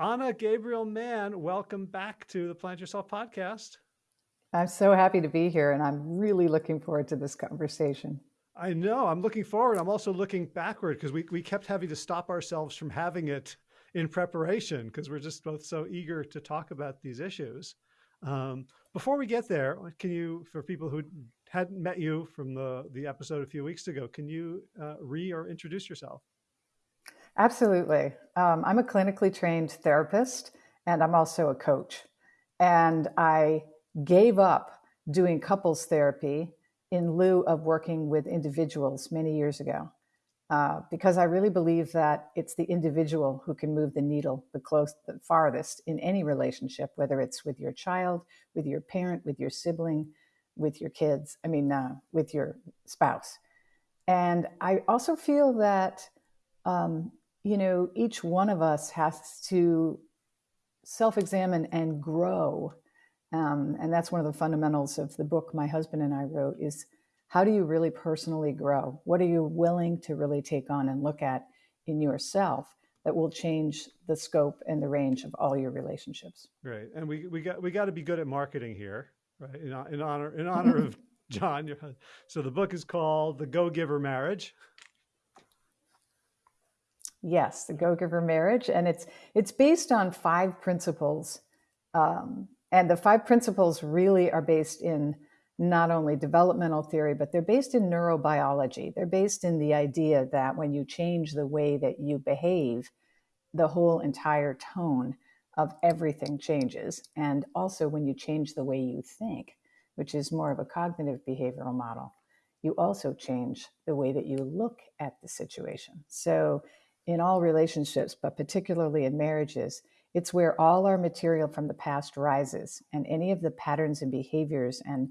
Ana Gabriel Mann, welcome back to the Plant Yourself podcast. I'm so happy to be here, and I'm really looking forward to this conversation. I know. I'm looking forward. I'm also looking backward because we, we kept having to stop ourselves from having it in preparation because we're just both so eager to talk about these issues. Um, before we get there, can you, for people who hadn't met you from the, the episode a few weeks ago, can you uh, re or introduce yourself? Absolutely. Um, I'm a clinically trained therapist and I'm also a coach. And I gave up doing couples therapy in lieu of working with individuals many years ago. Uh, because I really believe that it's the individual who can move the needle the the farthest in any relationship, whether it's with your child, with your parent, with your sibling, with your kids. I mean, uh, with your spouse. And I also feel that, um, you know, each one of us has to self-examine and grow. Um, and that's one of the fundamentals of the book my husband and I wrote is how do you really personally grow? What are you willing to really take on and look at in yourself that will change the scope and the range of all your relationships? Right, and we we got we got to be good at marketing here, right? In, in honor in honor of John. So the book is called The Go Giver Marriage. Yes, the Go Giver Marriage, and it's it's based on five principles, um, and the five principles really are based in not only developmental theory, but they're based in neurobiology. They're based in the idea that when you change the way that you behave, the whole entire tone of everything changes. And also when you change the way you think, which is more of a cognitive behavioral model, you also change the way that you look at the situation. So in all relationships, but particularly in marriages, it's where all our material from the past rises and any of the patterns and behaviors and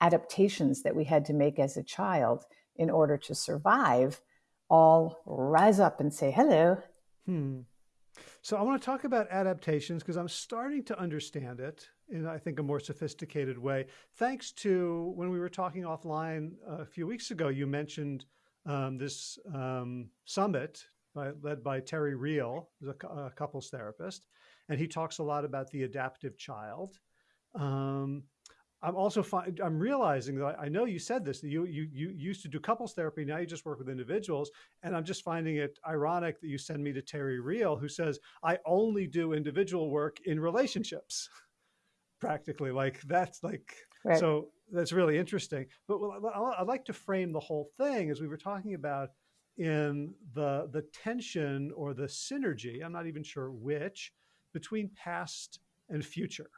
adaptations that we had to make as a child in order to survive all rise up and say hello. Hmm. So I want to talk about adaptations because I'm starting to understand it in, I think, a more sophisticated way. Thanks to when we were talking offline a few weeks ago, you mentioned um, this um, summit by, led by Terry Real, who's a, a, couples therapist, and he talks a lot about the adaptive child. Um, I'm also find, I'm realizing that I know you said this, that you, you, you used to do couples therapy. Now you just work with individuals. And I'm just finding it ironic that you send me to Terry Real, who says, I only do individual work in relationships practically like that's like, right. so that's really interesting. But I'd like to frame the whole thing as we were talking about in the, the tension or the synergy, I'm not even sure which, between past and future.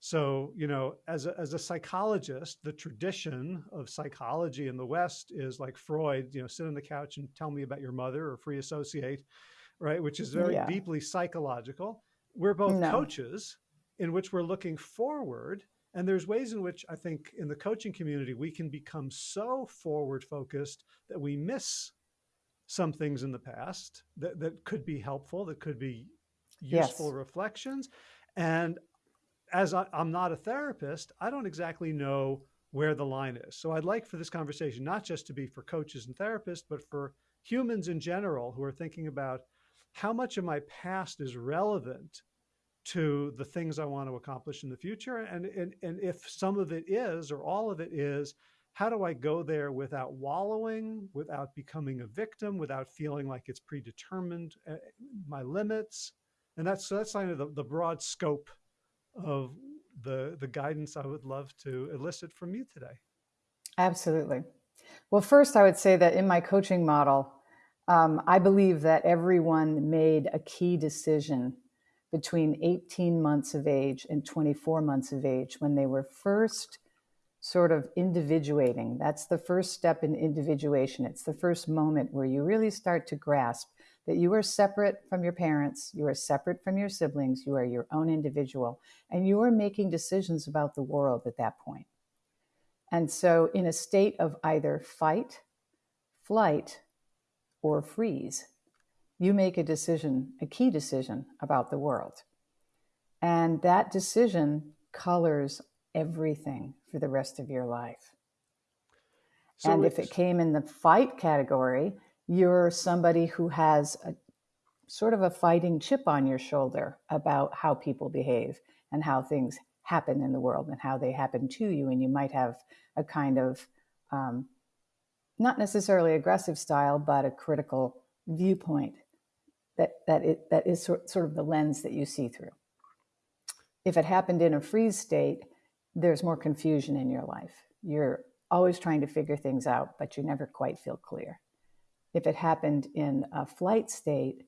So, you know, as a, as a psychologist, the tradition of psychology in the West is like Freud, you know, sit on the couch and tell me about your mother or free associate, right? Which is very yeah. deeply psychological. We're both no. coaches in which we're looking forward. And there's ways in which I think in the coaching community, we can become so forward focused that we miss some things in the past that, that could be helpful, that could be useful yes. reflections. And as I, am not a therapist, I don't exactly know where the line is. So I'd like for this conversation not just to be for coaches and therapists, but for humans in general who are thinking about how much of my past is relevant to the things I want to accomplish in the future. And, and, and if some of it is, or all of it is, how do I go there without wallowing, without becoming a victim, without feeling like it's predetermined, uh, my limits? And that's, so that's kind of the, the broad scope of the, the guidance I would love to elicit from you today. Absolutely. Well, first, I would say that in my coaching model, um, I believe that everyone made a key decision between 18 months of age and 24 months of age when they were first sort of individuating. That's the first step in individuation. It's the first moment where you really start to grasp that you are separate from your parents, you are separate from your siblings, you are your own individual, and you are making decisions about the world at that point. And so, in a state of either fight, flight, or freeze, you make a decision, a key decision about the world. And that decision colors everything for the rest of your life. So and if it came in the fight category, you're somebody who has a, sort of a fighting chip on your shoulder about how people behave and how things happen in the world and how they happen to you. And you might have a kind of um, not necessarily aggressive style, but a critical viewpoint that that it that is sort, sort of the lens that you see through. If it happened in a freeze state, there's more confusion in your life. You're always trying to figure things out, but you never quite feel clear. If it happened in a flight state,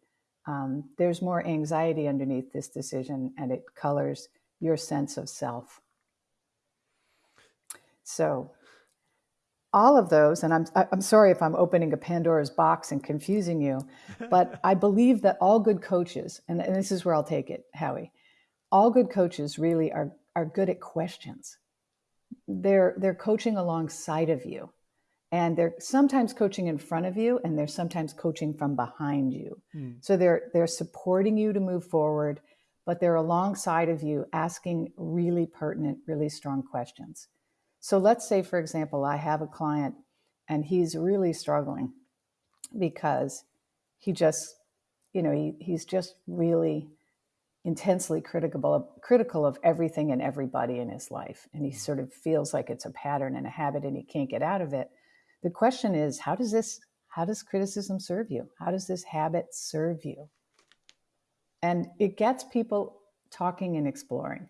um, there's more anxiety underneath this decision, and it colors your sense of self. So all of those, and I'm, I'm sorry if I'm opening a Pandora's box and confusing you, but I believe that all good coaches, and, and this is where I'll take it, Howie, all good coaches really are, are good at questions. They're, they're coaching alongside of you. And they're sometimes coaching in front of you, and they're sometimes coaching from behind you. Mm. So they're they're supporting you to move forward, but they're alongside of you, asking really pertinent, really strong questions. So let's say, for example, I have a client and he's really struggling because he just, you know, he, he's just really intensely critical of, critical of everything and everybody in his life. And he mm. sort of feels like it's a pattern and a habit and he can't get out of it. The question is, how does this, how does criticism serve you? How does this habit serve you? And it gets people talking and exploring.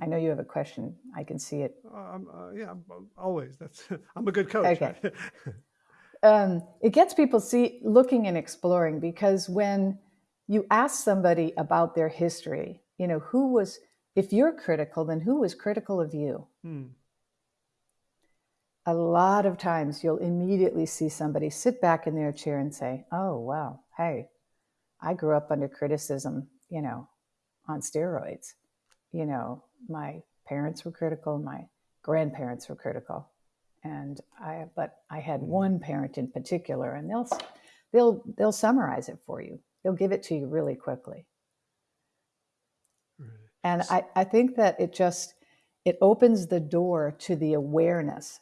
I know you have a question. I can see it. Um, uh, yeah, always. That's I'm a good coach. Okay. um, it gets people see looking and exploring because when you ask somebody about their history, you know, who was if you're critical, then who was critical of you? Hmm. A lot of times you'll immediately see somebody sit back in their chair and say, Oh, wow, hey, I grew up under criticism, you know, on steroids. You know, my parents were critical, my grandparents were critical, and I but I had mm-hmm. one parent in particular, and they'll they'll they'll summarize it for you. They'll give it to you really quickly. And I, I think that it just it opens the door to the awareness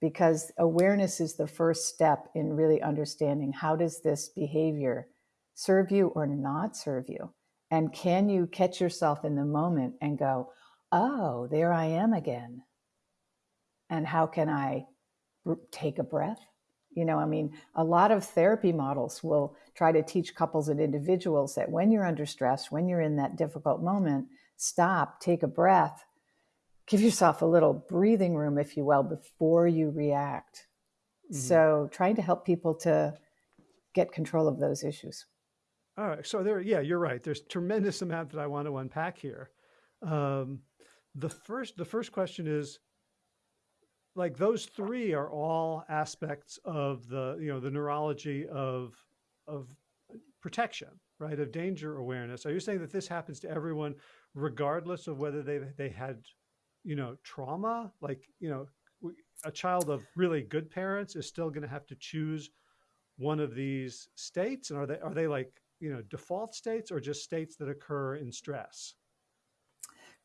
because awareness is the first step in really understanding how does this behavior serve you or not serve you and can you catch yourself in the moment and go oh, there I am again. And how can I take a breath? You know, I mean, a lot of therapy models will try to teach couples and individuals that when you're under stress, when you're in that difficult moment, stop, take a breath, give yourself a little breathing room, if you will, before you react. Mm-hmm. So, trying to help people to get control of those issues. All right. So there, yeah, you're right. There's tremendous amount that I want to unpack here. Um, the first the first question is like those three are all aspects of the you know the neurology of of protection right? Of danger awareness. Are you saying that this happens to everyone regardless of whether they they had you know trauma? Like you know a child of really good parents is still going to have to choose one of these states? And are they are they like you know default states or just states that occur in stress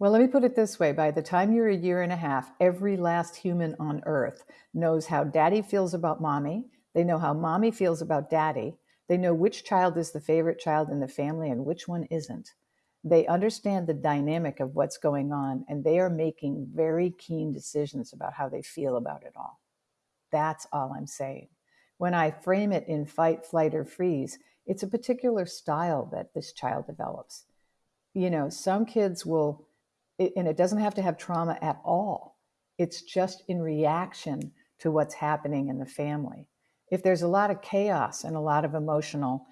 well, let me put it this way by the time you're a year and a half, every last human on earth knows how daddy feels about mommy. They know how mommy feels about daddy. They know which child is the favorite child in the family and which one isn't. They understand the dynamic of what's going on and they are making very keen decisions about how they feel about it all. That's all I'm saying. When I frame it in fight, flight, or freeze, it's a particular style that this child develops. You know, some kids will it, and it doesn't have to have trauma at all. It's just in reaction to what's happening in the family. If there's a lot of chaos and a lot of emotional,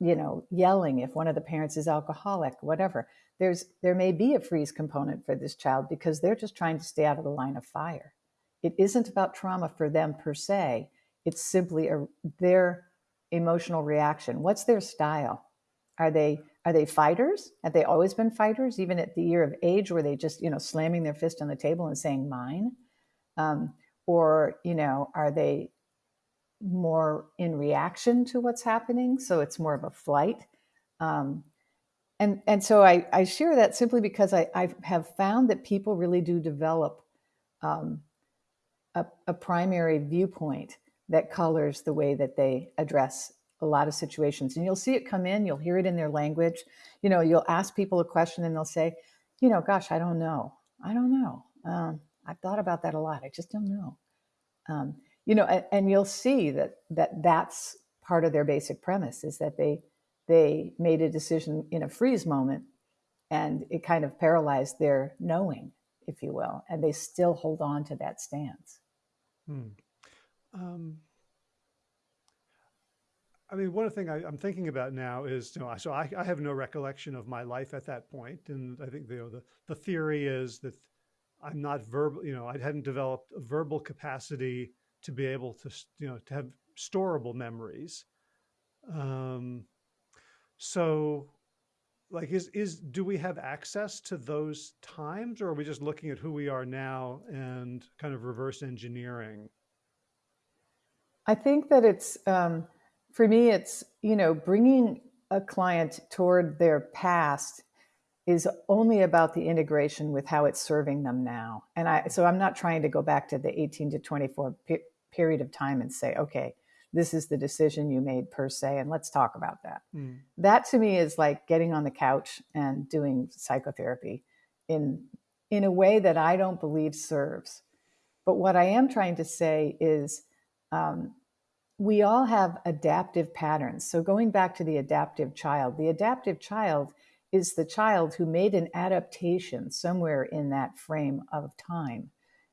you know, yelling, if one of the parents is alcoholic, whatever, there's there may be a freeze component for this child because they're just trying to stay out of the line of fire. It isn't about trauma for them per se. It's simply a, their emotional reaction. What's their style? Are they are they fighters? Have they always been fighters, even at the year of age, were they just, you know, slamming their fist on the table and saying mine? Um, or, you know, are they more in reaction to what's happening? So it's more of a flight. Um, and, and so I, I share that simply because I, I have found that people really do develop um, a, a primary viewpoint that colors the way that they address a lot of situations. And you'll see it come in, you'll hear it in their language. You know, you'll ask people a question and they'll say, you know, gosh, I don't know. I don't know. Um, I've thought about that a lot. I just don't know. Um, you know, and, and you'll see that that that's part of their basic premise is that they they made a decision in a freeze moment and it kind of paralyzed their knowing if you will and they still hold on to that stance hmm. um, I mean, one of the thing I, am thinking about now is, you know, so I, I, have no recollection of my life at that point, and I think you know, the the theory is that I'm not verbal, you know, I hadn't developed a verbal capacity to be able to, you know, to have storable memories. Um, so like is is do we have access to those times or are we just looking at who we are now and kind of reverse engineering i think that it's um, for me it's you know bringing a client toward their past is only about the integration with how it's serving them now. And i so i'm not trying to go back to the 18 to 24 pe- period of time and say okay this is the decision you made per se and let's talk about that. Mm. that to me is like getting on the couch and doing psychotherapy in in a way that i don't believe serves. But what i am trying to say is um, we all have adaptive patterns so going back to the adaptive child the adaptive child is the child who made an adaptation somewhere in that frame of time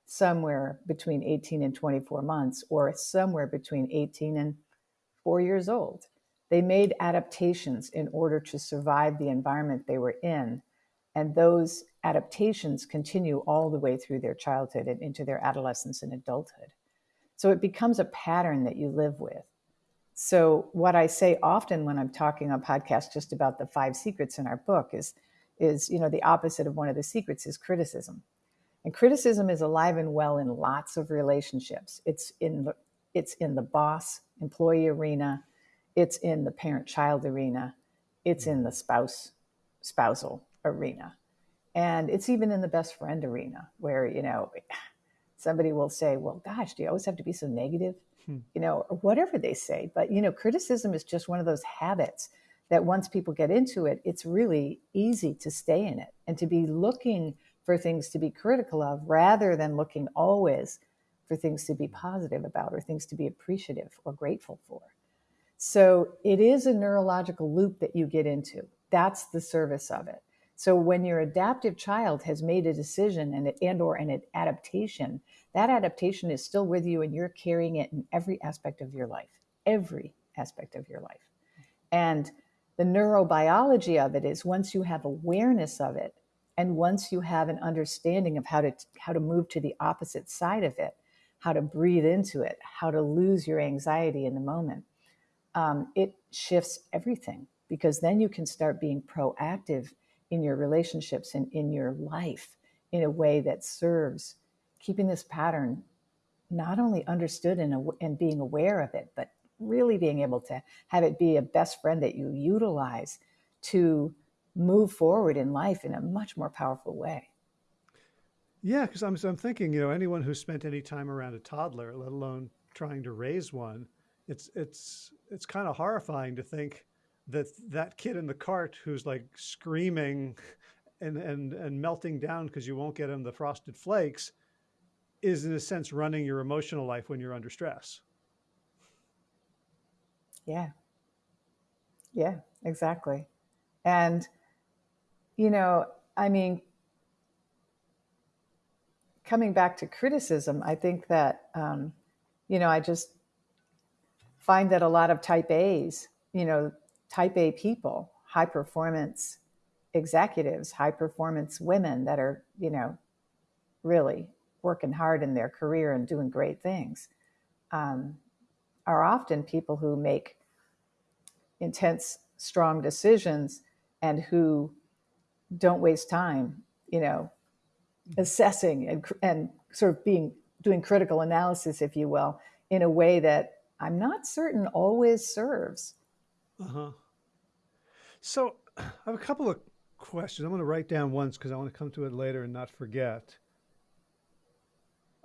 somewhere between 18 and 24 months or somewhere between 18 and four years old. They made adaptations in order to survive the environment they were in. And those adaptations continue all the way through their childhood and into their adolescence and adulthood. So it becomes a pattern that you live with. So what I say often when I'm talking on podcasts just about the five secrets in our book is, is you know, the opposite of one of the secrets is criticism. And criticism is alive and well in lots of relationships. It's in the, it's in the boss employee arena, it's in the parent child arena, it's in the spouse spousal arena. And it's even in the best friend arena where, you know, somebody will say, Well, gosh, do you always have to be so negative? Hmm. You know, or whatever they say. But, you know, criticism is just one of those habits that once people get into it, it's really easy to stay in it and to be looking for things to be critical of rather than looking always for things to be positive about or things to be appreciative or grateful for. So it is a neurological loop that you get into. That's the service of it. So when your adaptive child has made a decision and, and or an adaptation, that adaptation is still with you and you're carrying it in every aspect of your life, every aspect of your life. And the neurobiology of it is once you have awareness of it, and once you have an understanding of how to how to move to the opposite side of it, how to breathe into it, how to lose your anxiety in the moment, um, it shifts everything because then you can start being proactive in your relationships and in your life in a way that serves keeping this pattern not only understood and, and being aware of it, but really being able to have it be a best friend that you utilize to move forward in life in a much more powerful way. Yeah, because I'm, I'm thinking, you know, anyone who spent any time around a toddler, let alone trying to raise one, it's it's it's kind of horrifying to think that that kid in the cart who's like screaming and and and melting down because you won't get him the frosted flakes is in a sense running your emotional life when you're under stress. Yeah. Yeah, exactly. And you know, I mean, coming back to criticism, I think that, um, you know, I just find that a lot of type A's, you know, type A people, high performance executives, high performance women that are, you know, really working hard in their career and doing great things, um, are often people who make intense, strong decisions and who don't waste time, you know, assessing and, and sort of being doing critical analysis, if you will, in a way that I'm not certain always serves. Uh-huh. So I have a couple of questions. I'm going to write down once because I want to come to it later and not forget.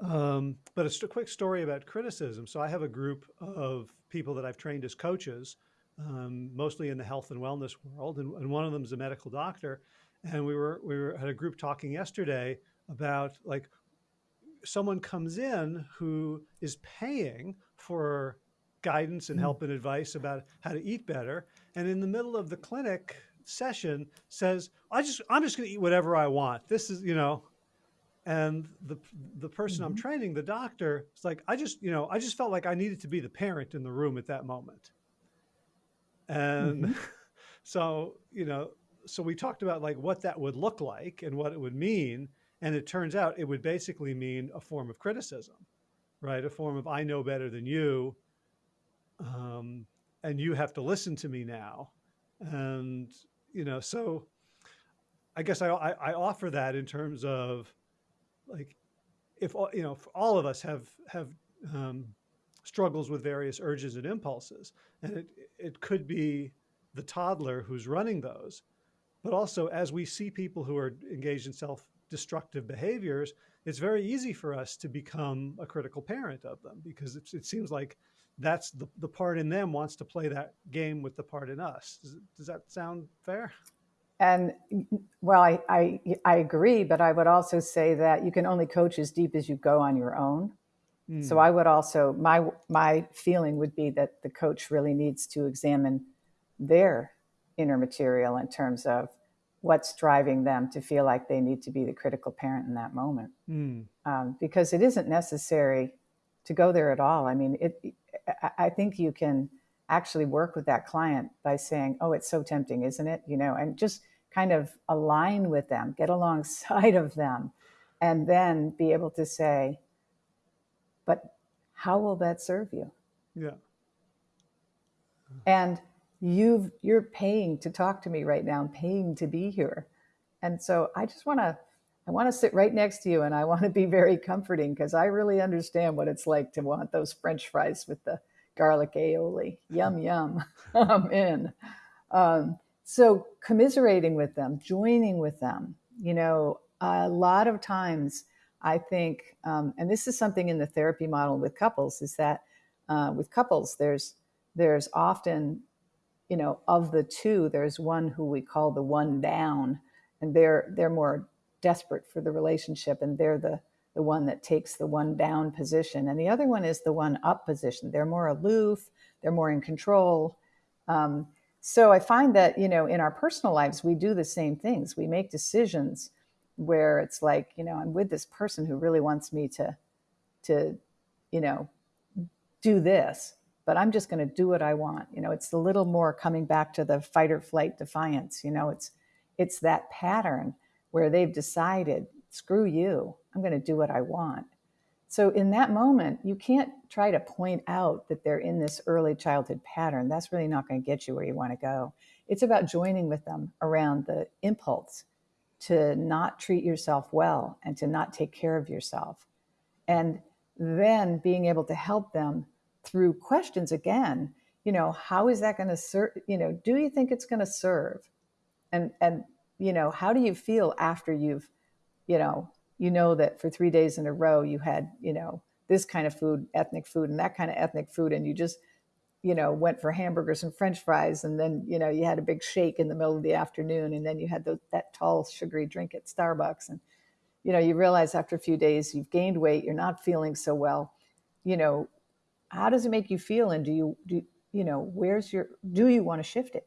Um, but it's a st- quick story about criticism. So I have a group of people that I've trained as coaches um, mostly in the health and wellness world, and, and one of them is a medical doctor. And we were we were had a group talking yesterday about like someone comes in who is paying for guidance and help and advice about how to eat better, and in the middle of the clinic session says, "I just I'm just going to eat whatever I want. This is you know." And the the person mm -hmm. I'm training, the doctor, is like, I just you know I just felt like I needed to be the parent in the room at that moment. And mm -hmm. so you know, so we talked about like what that would look like and what it would mean, and it turns out it would basically mean a form of criticism, right? A form of I know better than you, um, and you have to listen to me now, and you know, so I guess I, I, I offer that in terms of like, if you know, if all of us have have um, struggles with various urges and impulses, and it it could be the toddler who's running those, but also as we see people who are engaged in self-destructive behaviors, it's very easy for us to become a critical parent of them because it, it seems like that's the, the part in them wants to play that game with the part in us. Does, does that sound fair? And well, I, I, I agree, but I would also say that you can only coach as deep as you go on your own. Mm. So I would also my my feeling would be that the coach really needs to examine their inner material in terms of what's driving them to feel like they need to be the critical parent in that moment, mm. um, because it isn't necessary to go there at all. I mean, it I think you can actually work with that client by saying, "Oh, it's so tempting, isn't it?" You know, and just kind of align with them, get alongside of them, and then be able to say, "But how will that serve you?" Yeah. And you've you're paying to talk to me right now, I'm paying to be here. And so I just want to I want to sit right next to you and I want to be very comforting because I really understand what it's like to want those french fries with the garlic aioli. Yum, yum. I'm in. Um, so commiserating with them, joining with them, you know, a lot of times I think, um, and this is something in the therapy model with couples, is that uh, with couples, there's there's often, you know, of the two, there's one who we call the one down, and they're they're more desperate for the relationship and they're the the one that takes the one down position. And the other one is the one up position. They're more aloof they're more in control. Um, so i find that you know in our personal lives we do the same things. We make decisions where it's like you know i'm with this person who really wants me to to you know do this but i'm just going to do what i want. You know it's a little more coming back to the fight or flight defiance you know it's it's that pattern where they've decided, screw you, I'm going to do what I want. So in that moment, you can't try to point out that they're in this early childhood pattern. That's really not going to get you where you want to go. It's about joining with them around the impulse to not treat yourself well and to not take care of yourself. And then being able to help them through questions again, you know, how is that going to serve, you know, do you think it's going to serve? And, and you know, how do you feel after you've, you know, you know that for three days in a row you had, you know, this kind of food, ethnic food, and that kind of ethnic food, and you just, you know, went for hamburgers and French fries, and then you know you had a big shake in the middle of the afternoon, and then you had the, that tall sugary drink at Starbucks, and you know you realize after a few days you've gained weight, you're not feeling so well, you know, how does it make you feel, and do you do you know where's your do you want to shift it?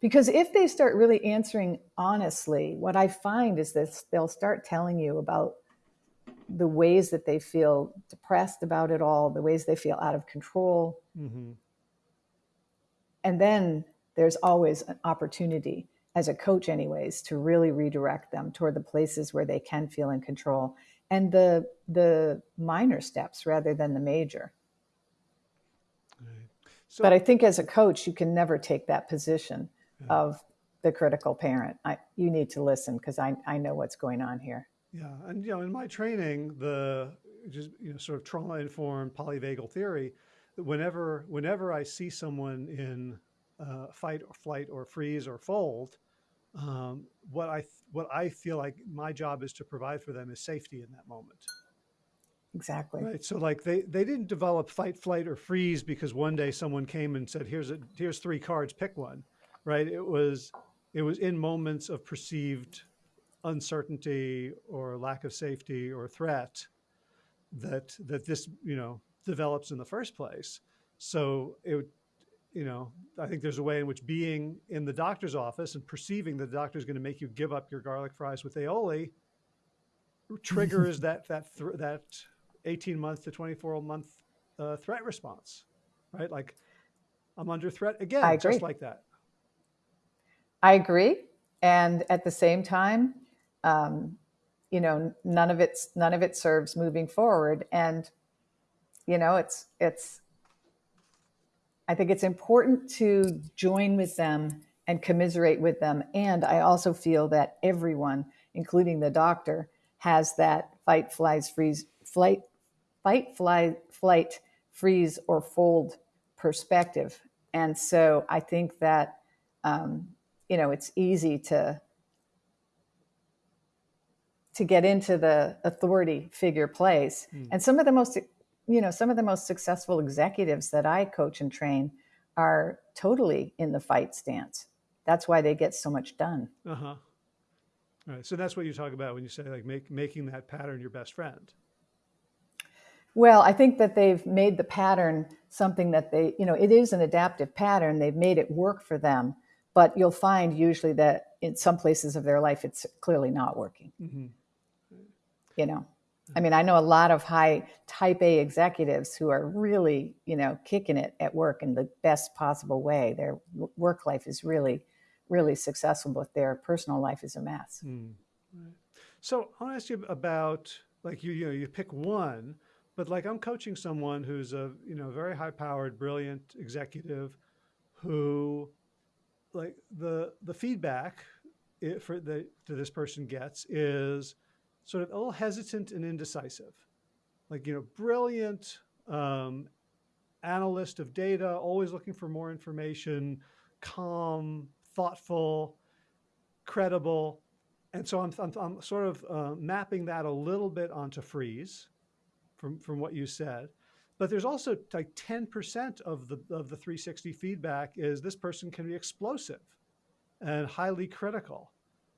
Because if they start really answering honestly, what I find is this they'll start telling you about the ways that they feel depressed about it all, the ways they feel out of control. Mm-hmm. And then there's always an opportunity as a coach anyways to really redirect them toward the places where they can feel in control and the the minor steps rather than the major. Right. So, but I think as a coach, you can never take that position of the critical parent. I, you need to listen because I, I know what's going on here. Yeah, and you know, in my training, the just you know, sort of trauma-informed polyvagal theory, whenever whenever I see someone in uh, fight or flight or freeze or fold, um, what I what I feel like my job is to provide for them is safety in that moment. exactly. Right. So like they they didn't develop fight, flight, or freeze because one day someone came and said, "Here's a here's three cards, pick one." Right. It was it was in moments of perceived uncertainty or lack of safety or threat that that this you know develops in the first place. So it you know, I think there's a way in which being in the doctor's office and perceiving that the doctor is going to make you give up your garlic fries with aioli triggers that that that 18 month to 24 month uh, threat response, right? Like I'm under threat again, just like that. I agree, and at the same time, um, you know, none of it's none of it serves moving forward, and you know, it's it's I think it's important to join with them and commiserate with them. And I also feel that everyone, including the doctor, has that fight, flies, freeze, flight, fight, fly, flight, freeze, or fold perspective. And so I think that, um, you know, it's easy to to get into the authority figure place. Mm. And some of the most you know, some of the most successful executives that I coach and train are totally in the fight stance. That's why they get so much done. Uh huh. All right. So that's what you talk about when you say like make, making that pattern your best friend. Well, I think that they've made the pattern something that they, you know, it is an adaptive pattern. They've made it work for them, but you'll find usually that in some places of their life, it's clearly not working. Mm-hmm. You know. I mean, I know a lot of high type A executives who are really, you know, kicking it at work in the best possible way. Their work life is really, really successful, but their personal life is a mess. Mm. Right. So I want to ask you about like you, you know, you pick one, but like I'm coaching someone who's a, you know, very high powered, brilliant executive who like the, the feedback it, for the, that this person gets is, sort of a little hesitant and indecisive. Like, you know, brilliant um, analyst of data, always looking for more information, calm, thoughtful, credible. And so I'm, I'm, I'm sort of uh, mapping that a little bit onto freeze from, from what you said. But there's also like 10% of the, of the 360 feedback is this person can be explosive and highly critical.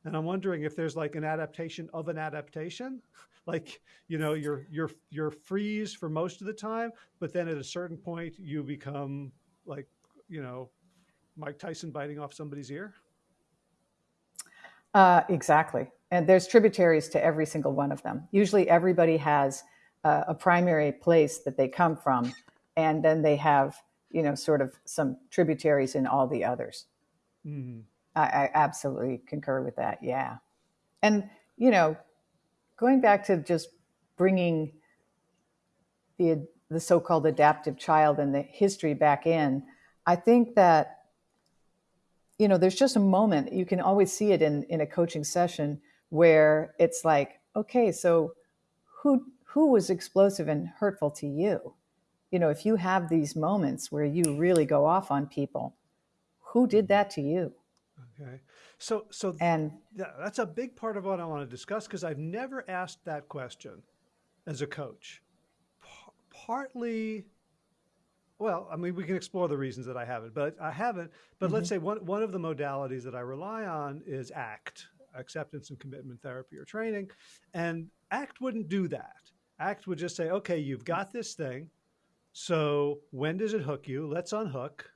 And I'm wondering if there's like an adaptation of an adaptation, like, you know, you're, you're, you're freeze for most of the time, but then at a certain point you become like, you know, Mike Tyson biting off somebody's ear. Uh, exactly. And there's tributaries to every single one of them. Usually everybody has uh, a primary place that they come from, and then they have, you know, sort of some tributaries in all the others. Mm-hmm. I, I absolutely concur with that. Yeah. And, you know, going back to just bringing the, the so-called adaptive child and the history back in, I think that, you know, there's just a moment, you can always see it in, in a coaching session where it's like, okay, so who, who was explosive and hurtful to you? You know, if you have these moments where you really go off on people, who did that to you? Okay. So, so and that's a big part of what I want to discuss because I've never asked that question as a coach. P partly, well, I mean, we can explore the reasons that I haven't, but I haven't. But mm -hmm. let's mm-hmm. say one, one of the modalities that I rely on is ACT, acceptance and commitment therapy or training. And ACT wouldn't do that. ACT would just say, okay, you've got this thing. So when does it hook you? Let's unhook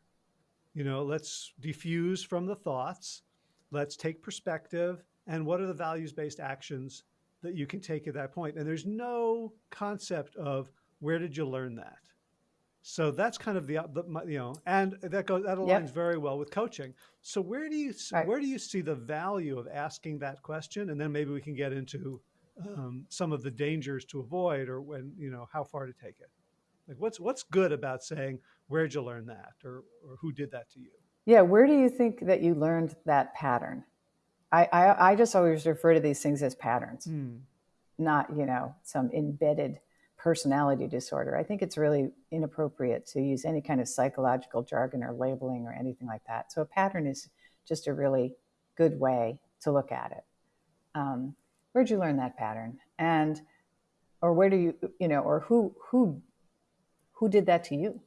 you know, let's defuse from the thoughts. Let's take perspective. And what are the values-based actions that you can take at that point? And there's no concept of where did you learn that? So that's kind of the, the you know, and that goes that aligns yep. very well with coaching. So where do you right. where do you see the value of asking that question? And then maybe we can get into um, some of the dangers to avoid, or when you know how far to take it. Like what's what's good about saying where'd you learn that or, or who did that to you? Yeah, where do you think that you learned that pattern? I, I, I just always refer to these things as patterns, mm. not, you know, some embedded personality disorder. I think it's really inappropriate to use any kind of psychological jargon or labeling or anything like that. So a pattern is just a really good way to look at it. Um, where'd you learn that pattern? And or where do you you know or who who who did that to you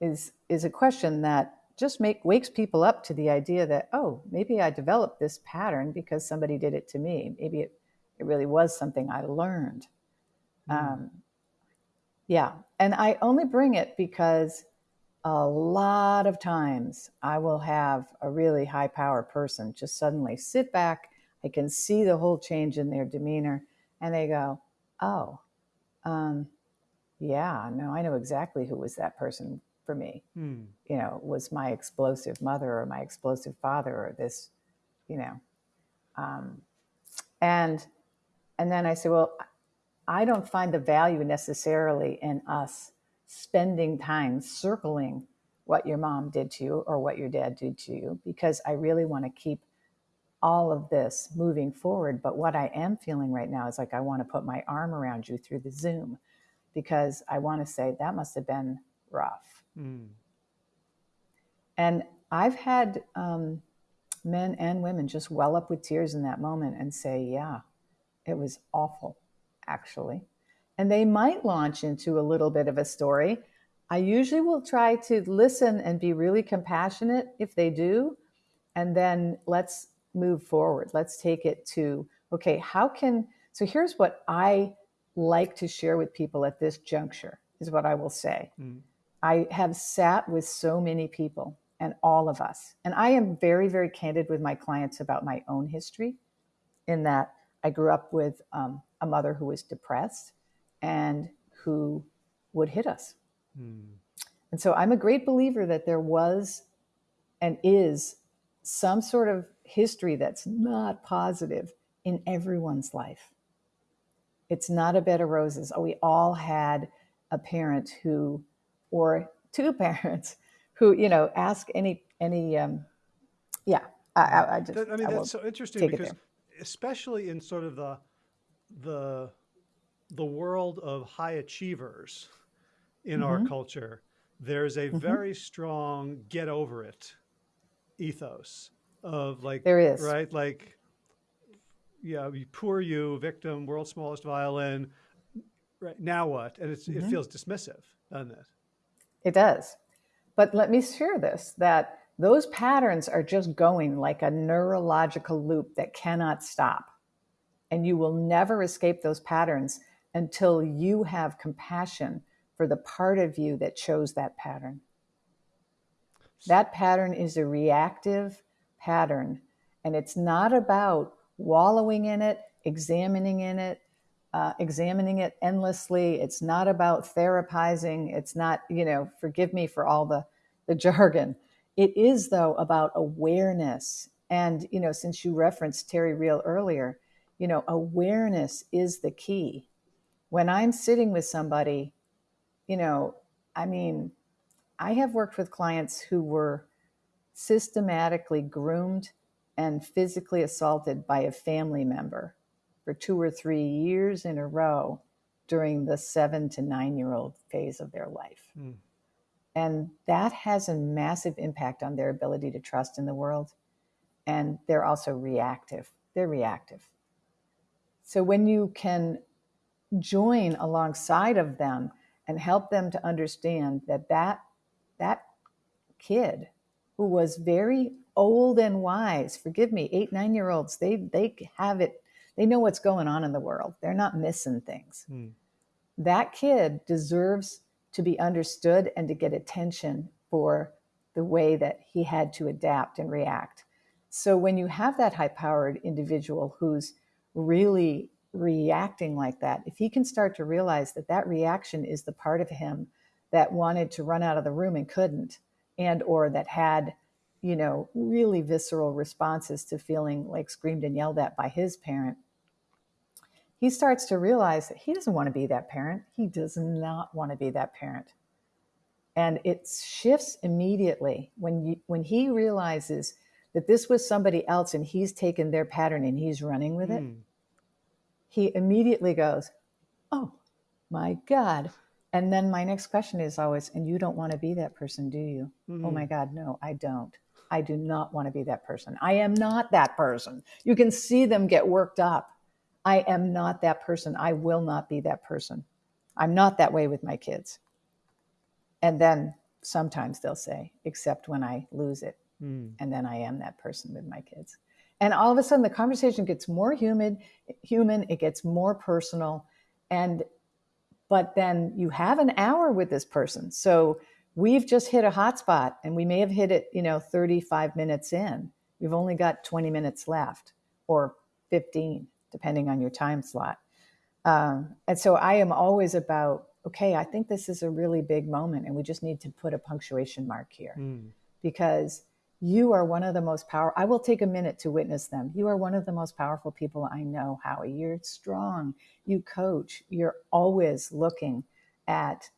is is a question that just make wakes people up to the idea that oh maybe i developed this pattern because somebody did it to me maybe it, it really was something i learned mm. um, yeah and i only bring it because a lot of times i will have a really high power person just suddenly sit back i can see the whole change in their demeanor and they go oh um, yeah no i know exactly who was that person for me. Hmm. You know, was my explosive mother or my explosive father or this, you know. Um, and and then I say, well, I don't find the value necessarily in us spending time circling what your mom did to you or what your dad did to you because I really want to keep all of this moving forward. But what I am feeling right now is like I want to put my arm around you through the Zoom because I want to say that must have been rough Mm. And I've had um, men and women just well up with tears in that moment and say, Yeah, it was awful, actually. And they might launch into a little bit of a story. I usually will try to listen and be really compassionate if they do. And then let's move forward. Let's take it to, okay, how can, so here's what I like to share with people at this juncture, is what I will say. Mm. I have sat with so many people and all of us. And I am very, very candid with my clients about my own history, in that I grew up with um, a mother who was depressed and who would hit us. Hmm. And so I'm a great believer that there was and is some sort of history that's not positive in everyone's life. It's not a bed of roses. We all had a parent who or two parents who you know ask any any um, yeah I, I just I mean I that's so interesting because especially in sort of the the the world of high achievers in mm-hmm. our culture there's a mm-hmm. very strong get over it ethos of like there is right like yeah poor you victim world's smallest violin right now what and mm-hmm. it feels dismissive doesn't it it does. But let me share this that those patterns are just going like a neurological loop that cannot stop. And you will never escape those patterns until you have compassion for the part of you that chose that pattern. That pattern is a reactive pattern, and it's not about wallowing in it, examining in it, uh, examining it endlessly. It's not about therapizing. It's not, you know, forgive me for all the, the jargon. It is, though, about awareness. And, you know, since you referenced Terry Real earlier, you know, awareness is the key. When I'm sitting with somebody, you know, I mean, I have worked with clients who were systematically groomed and physically assaulted by a family member for two or three years in a row during the seven to nine year old phase of their life. Mm. And that has a massive impact on their ability to trust in the world. And they're also reactive. They're reactive. So when you can join alongside of them and help them to understand that that, that kid who was very old and wise, forgive me, eight, nine year olds, they, they have it they know what's going on in the world. They're not missing things. Mm. That kid deserves to be understood and to get attention for the way that he had to adapt and react. So when you have that high powered individual who's really reacting like that, if he can start to realize that that reaction is the part of him that wanted to run out of the room and couldn't, and or that had you know really visceral responses to feeling like screamed and yelled at by his parent he starts to realize that he doesn't want to be that parent. He does not want to be that parent. And it shifts immediately when you, when he realizes that this was somebody else and he's taken their pattern and he's running with it. Mm. He immediately goes, "Oh, my god." And then my next question is always, "And you don't want to be that person, do you?" Mm. "Oh my hmm. god, no, I don't. I do not want to be that person. I am not that person." You can see them get worked up I am not that person. I will not be that person. I'm not that way with my kids. And then sometimes they'll say, except when I lose it. Mm. And then I am that person with my kids. And all of a sudden the conversation gets more humid, human, it gets more personal. And but then you have an hour with this person. So we've just hit a hot spot and we may have hit it, you know, 35 minutes in. We've only got 20 minutes left or 15, depending on your time slot. Um, and so I am always about, okay, I think this is a really big moment and we just need to put a punctuation mark here mm. because you are one of the most powerful. I will take a minute to witness them. You are one of the most powerful people I know, Howie. You're strong. You coach. You're always looking at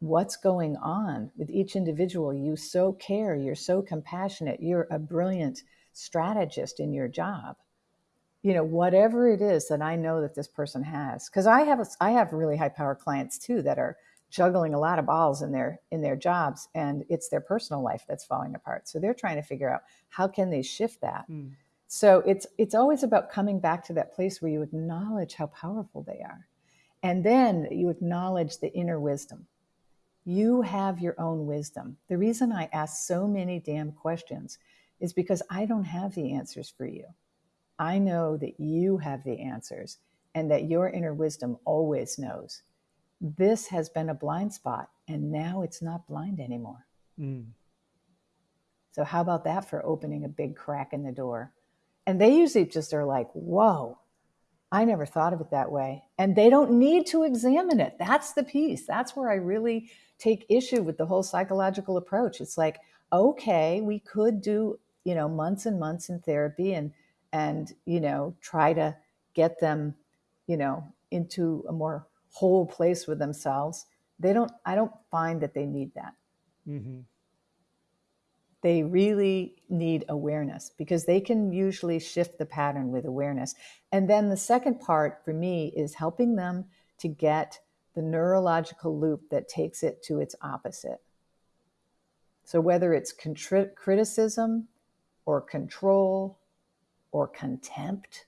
what's going on with each individual. You so care. You're so compassionate. You're a brilliant strategist in your job. You know, whatever it is that I know that this person has, because I have a, I have really high power clients too that are juggling a lot of balls in their in their jobs and it's their personal life that's falling apart. So they're trying to figure out how can they shift that? Mm. so it's it's always about coming back to that place where you acknowledge how powerful they are and then you acknowledge the inner wisdom. You have your own wisdom. The reason i ask so many damn questions is because i don't have the answers for you. I know that you have the answers and that your inner wisdom always knows this has been a blind spot and now it's not blind anymore. Mm. So, how about that for opening a big crack in the door? And they usually just are like, whoa, I never thought of it that way. And they don't need to examine it. That's the piece. That's where I really take issue with the whole psychological approach. It's like, okay, we could do, you know, months and months in therapy and, and, you know, try to get them, you know, into a more whole place with themselves they don't i don't find that they need that. Mm-hmm. they really need awareness because they can usually shift the pattern with awareness. And then the second part for me is helping them to get the neurological loop that takes it to its opposite. So whether it's contri- criticism or control or contempt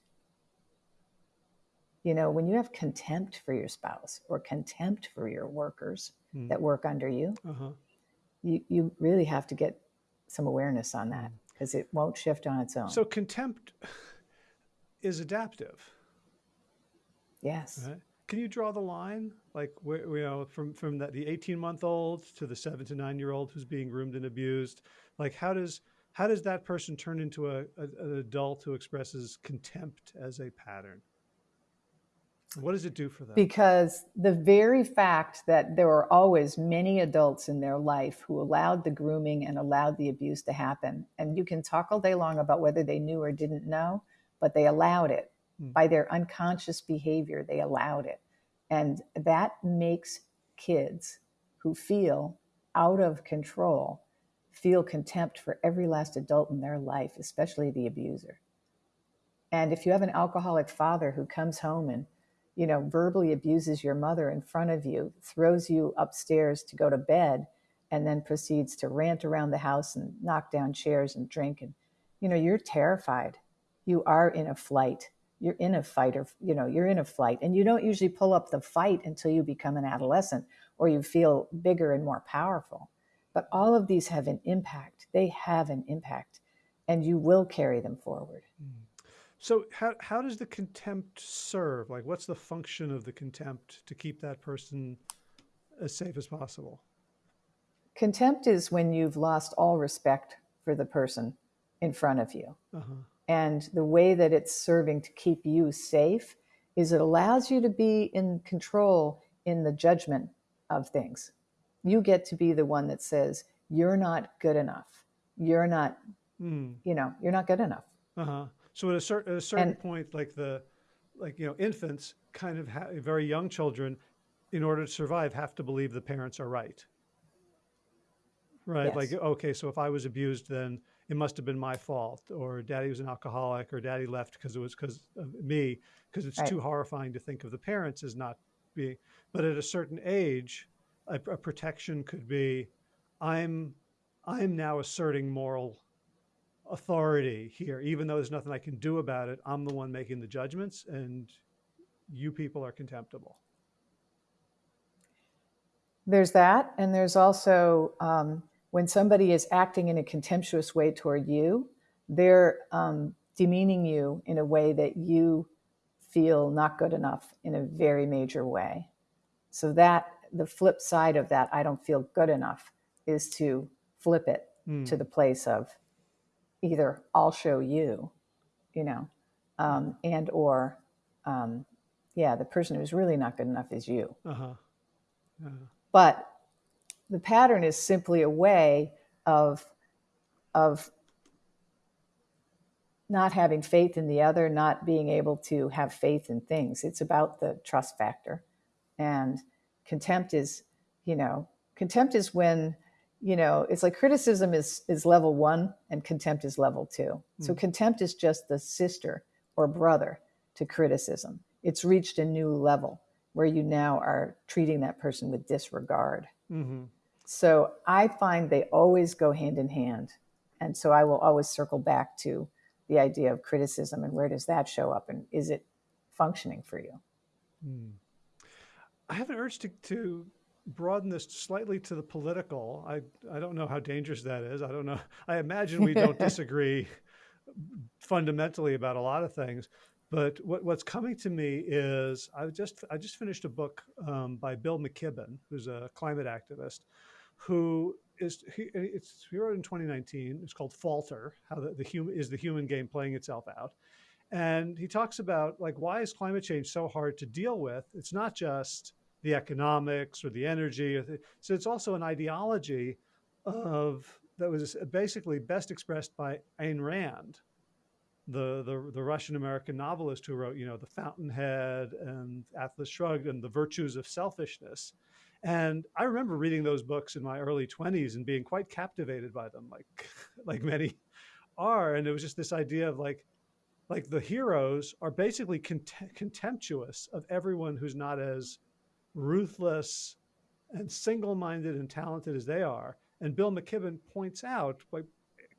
you know, when you have contempt for your spouse or contempt for your workers mm. that work under you, uh-huh. you, you really have to get some awareness on that because hmm. it won't shift on its own. So contempt is adaptive. Yes. Right? Can you draw the line, like where, you know, from from that the eighteen month old to the seven to nine year old who's being groomed and abused? Like, how does how does that person turn into a, a an adult who expresses contempt as a pattern? What does it do for them? Because the very fact that there were always many adults in their life who allowed the grooming and allowed the abuse to happen, and you can talk all day long about whether they knew or didn't know, but they allowed it mm. by their unconscious behavior, they allowed it. And that makes kids who feel out of control feel contempt for every last adult in their life, especially the abuser. And if you have an alcoholic father who comes home and you know, verbally abuses your mother in front of you, throws you upstairs to go to bed, and then proceeds to rant around the house and knock down chairs and drink. And, you know, you're terrified. You are in a flight. You're in a fight, or, you know, you're in a flight. And you don't usually pull up the fight until you become an adolescent or you feel bigger and more powerful. But all of these have an impact. They have an impact, and you will carry them forward. Mm. So how, how does the contempt serve? Like, what's the function of the contempt to keep that person as safe as possible? Contempt is when you've lost all respect for the person in front of you. Uh-huh. And the way that it's serving to keep you safe is it allows you to be in control in the judgment of things. You get to be the one that says, you're not good enough. You're not, mm. you know, you're not good enough. Uh-huh. So at a, cer- at a certain and, point, like the, like you know, infants, kind of ha- very young children, in order to survive, have to believe the parents are right. Right. Yes. Like okay, so if I was abused, then it must have been my fault, or daddy was an alcoholic, or daddy left because it was because of me, because it's right. too horrifying to think of the parents as not being. But at a certain age, a, a protection could be, I'm, I'm now asserting moral authority here, even though there's nothing I can do about it. I'm the one making the judgments, and you people are contemptible. There's that, and there's also um, when somebody is acting in a contemptuous way toward you, they're um, demeaning you in a way that you feel not good enough in a very major way. So that the flip side of that, I don't feel good enough, is to flip it mm. to the place of either I'll show you, you know, um, and or um, yeah, the person who's really not good enough is you. Uh-huh. Uh-huh. But the pattern is simply a way of of not having faith in the other, not being able to have faith in things. It's about the trust factor. And contempt is, you know, contempt is when, you know, it's like criticism is is level 1 and contempt is level 2. Mm. So hmm. contempt is just the sister or brother to criticism. It's reached a new level where you now are treating that person with disregard. Mm-hmm. So I find they always go hand in hand. And so I will always circle back to the idea of criticism and where does that show up and is it functioning for you? Mm. I have an urge to, to broaden this slightly to the political. I, I don't know how dangerous that is. I don't know. I imagine we don't disagree fundamentally about a lot of things. But what, what's coming to me is I just I just finished a book um, by Bill McKibben, who's a climate activist, who is he, it's he wrote in 2019. It's called Falter: How the, the human is the human game playing itself out, and he talks about like why is climate change so hard to deal with? It's not just the economics or the energy. So it's also an ideology of that was basically best expressed by Ayn Rand, the, the, the Russian American novelist who wrote, you know, The Fountainhead and Atlas Shrugged and The Virtues of Selfishness. And I remember reading those books in my early 20s and being quite captivated by them, like, like many are. And it was just this idea of like, like the heroes are basically contemptuous of everyone who's not as ruthless and single-minded and talented as they are. And Bill McKibben points out, like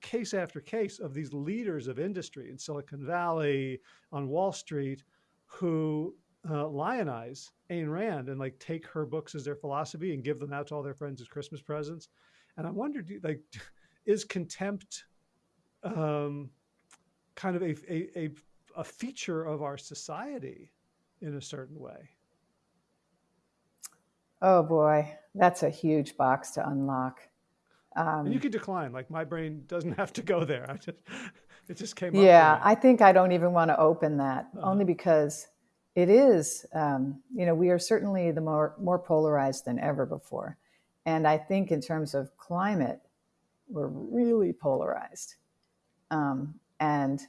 case after case of these leaders of industry in Silicon Valley, on Wall Street, who uh, lionize Ayn Rand and like take her books as their philosophy and give them out to all their friends as Christmas presents. And I wondered, like, is contempt um, kind of a, a, a, a feature of our society in a certain way? Oh boy, that's a huge box to unlock. Um, you can decline. Like my brain doesn't have to go there. I just it just came yeah, up. Yeah, I think I don't even want to open that uh-huh. only because it is. Um, you know, we are certainly the more more polarized than ever before, and I think in terms of climate, we're really polarized. Um, and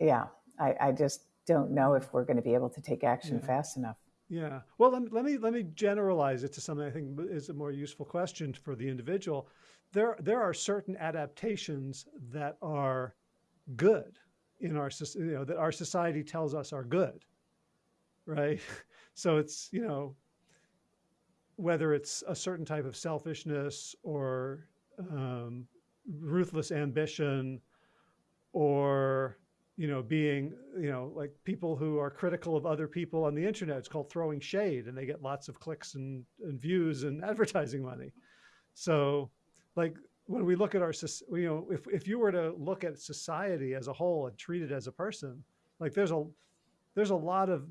yeah, I, I, just don't know if we're going to be able to take action yeah. fast enough. Yeah. Well, let me, let me, let me generalize it to something I think is a more useful question for the individual. There there are certain adaptations that are good in our you know that our society tells us are good, right? So it's you know whether it's a certain type of selfishness or um, ruthless ambition or you know, being, you know, like people who are critical of other people on the internet. It's called throwing shade and they get lots of clicks and, and views and advertising money. So like when we look at our, you know, if, if you were to look at society as a whole and treat it as a person, like there's a, there's a lot of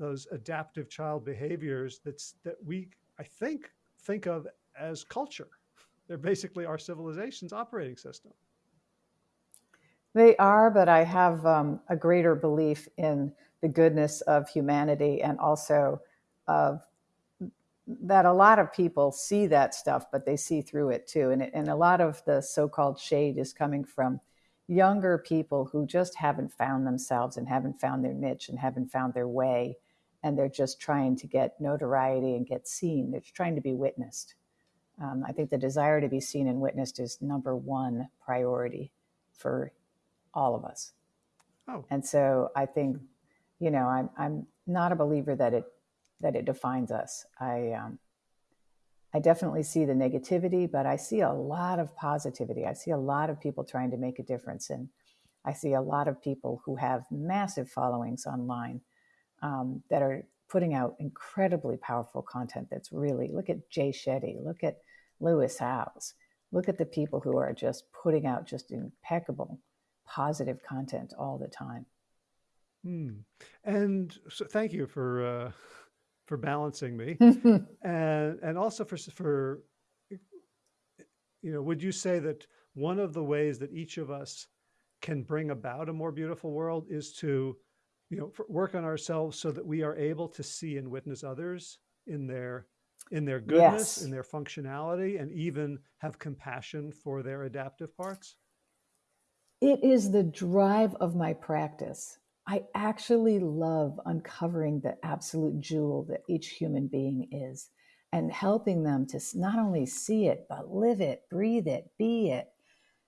those adaptive child behaviors that's, that we, I think, think of as culture. They're basically our civilization's operating system. They are, but I have um, a greater belief in the goodness of humanity and also of that a lot of people see that stuff, but they see through it too. And, and a lot of the so called shade is coming from younger people who just haven't found themselves and haven't found their niche and haven't found their way. And they're just trying to get notoriety and get seen. They're trying to be witnessed. Um, I think the desire to be seen and witnessed is number one priority for all of us. Oh. And so I think, you know, I'm I'm not a believer that it that it defines us. I um, I definitely see the negativity, but I see a lot of positivity. I see a lot of people trying to make a difference. And I see a lot of people who have massive followings online um, that are putting out incredibly powerful content that's really look at Jay Shetty, look at Lewis Howes, look at the people who are just putting out just impeccable, positive content all the time. Hmm. And so thank you for uh, for balancing me, and and also for for you know, would you say that one of the ways that each of us can bring about a more beautiful world is to, you know, work on ourselves so that we are able to see and witness others in their in their goodness, yes. in their functionality, and even have compassion for their adaptive parts? It is the drive of my practice. I actually love uncovering the absolute jewel that each human being is and helping them to not only see it, but live it, breathe it, be it,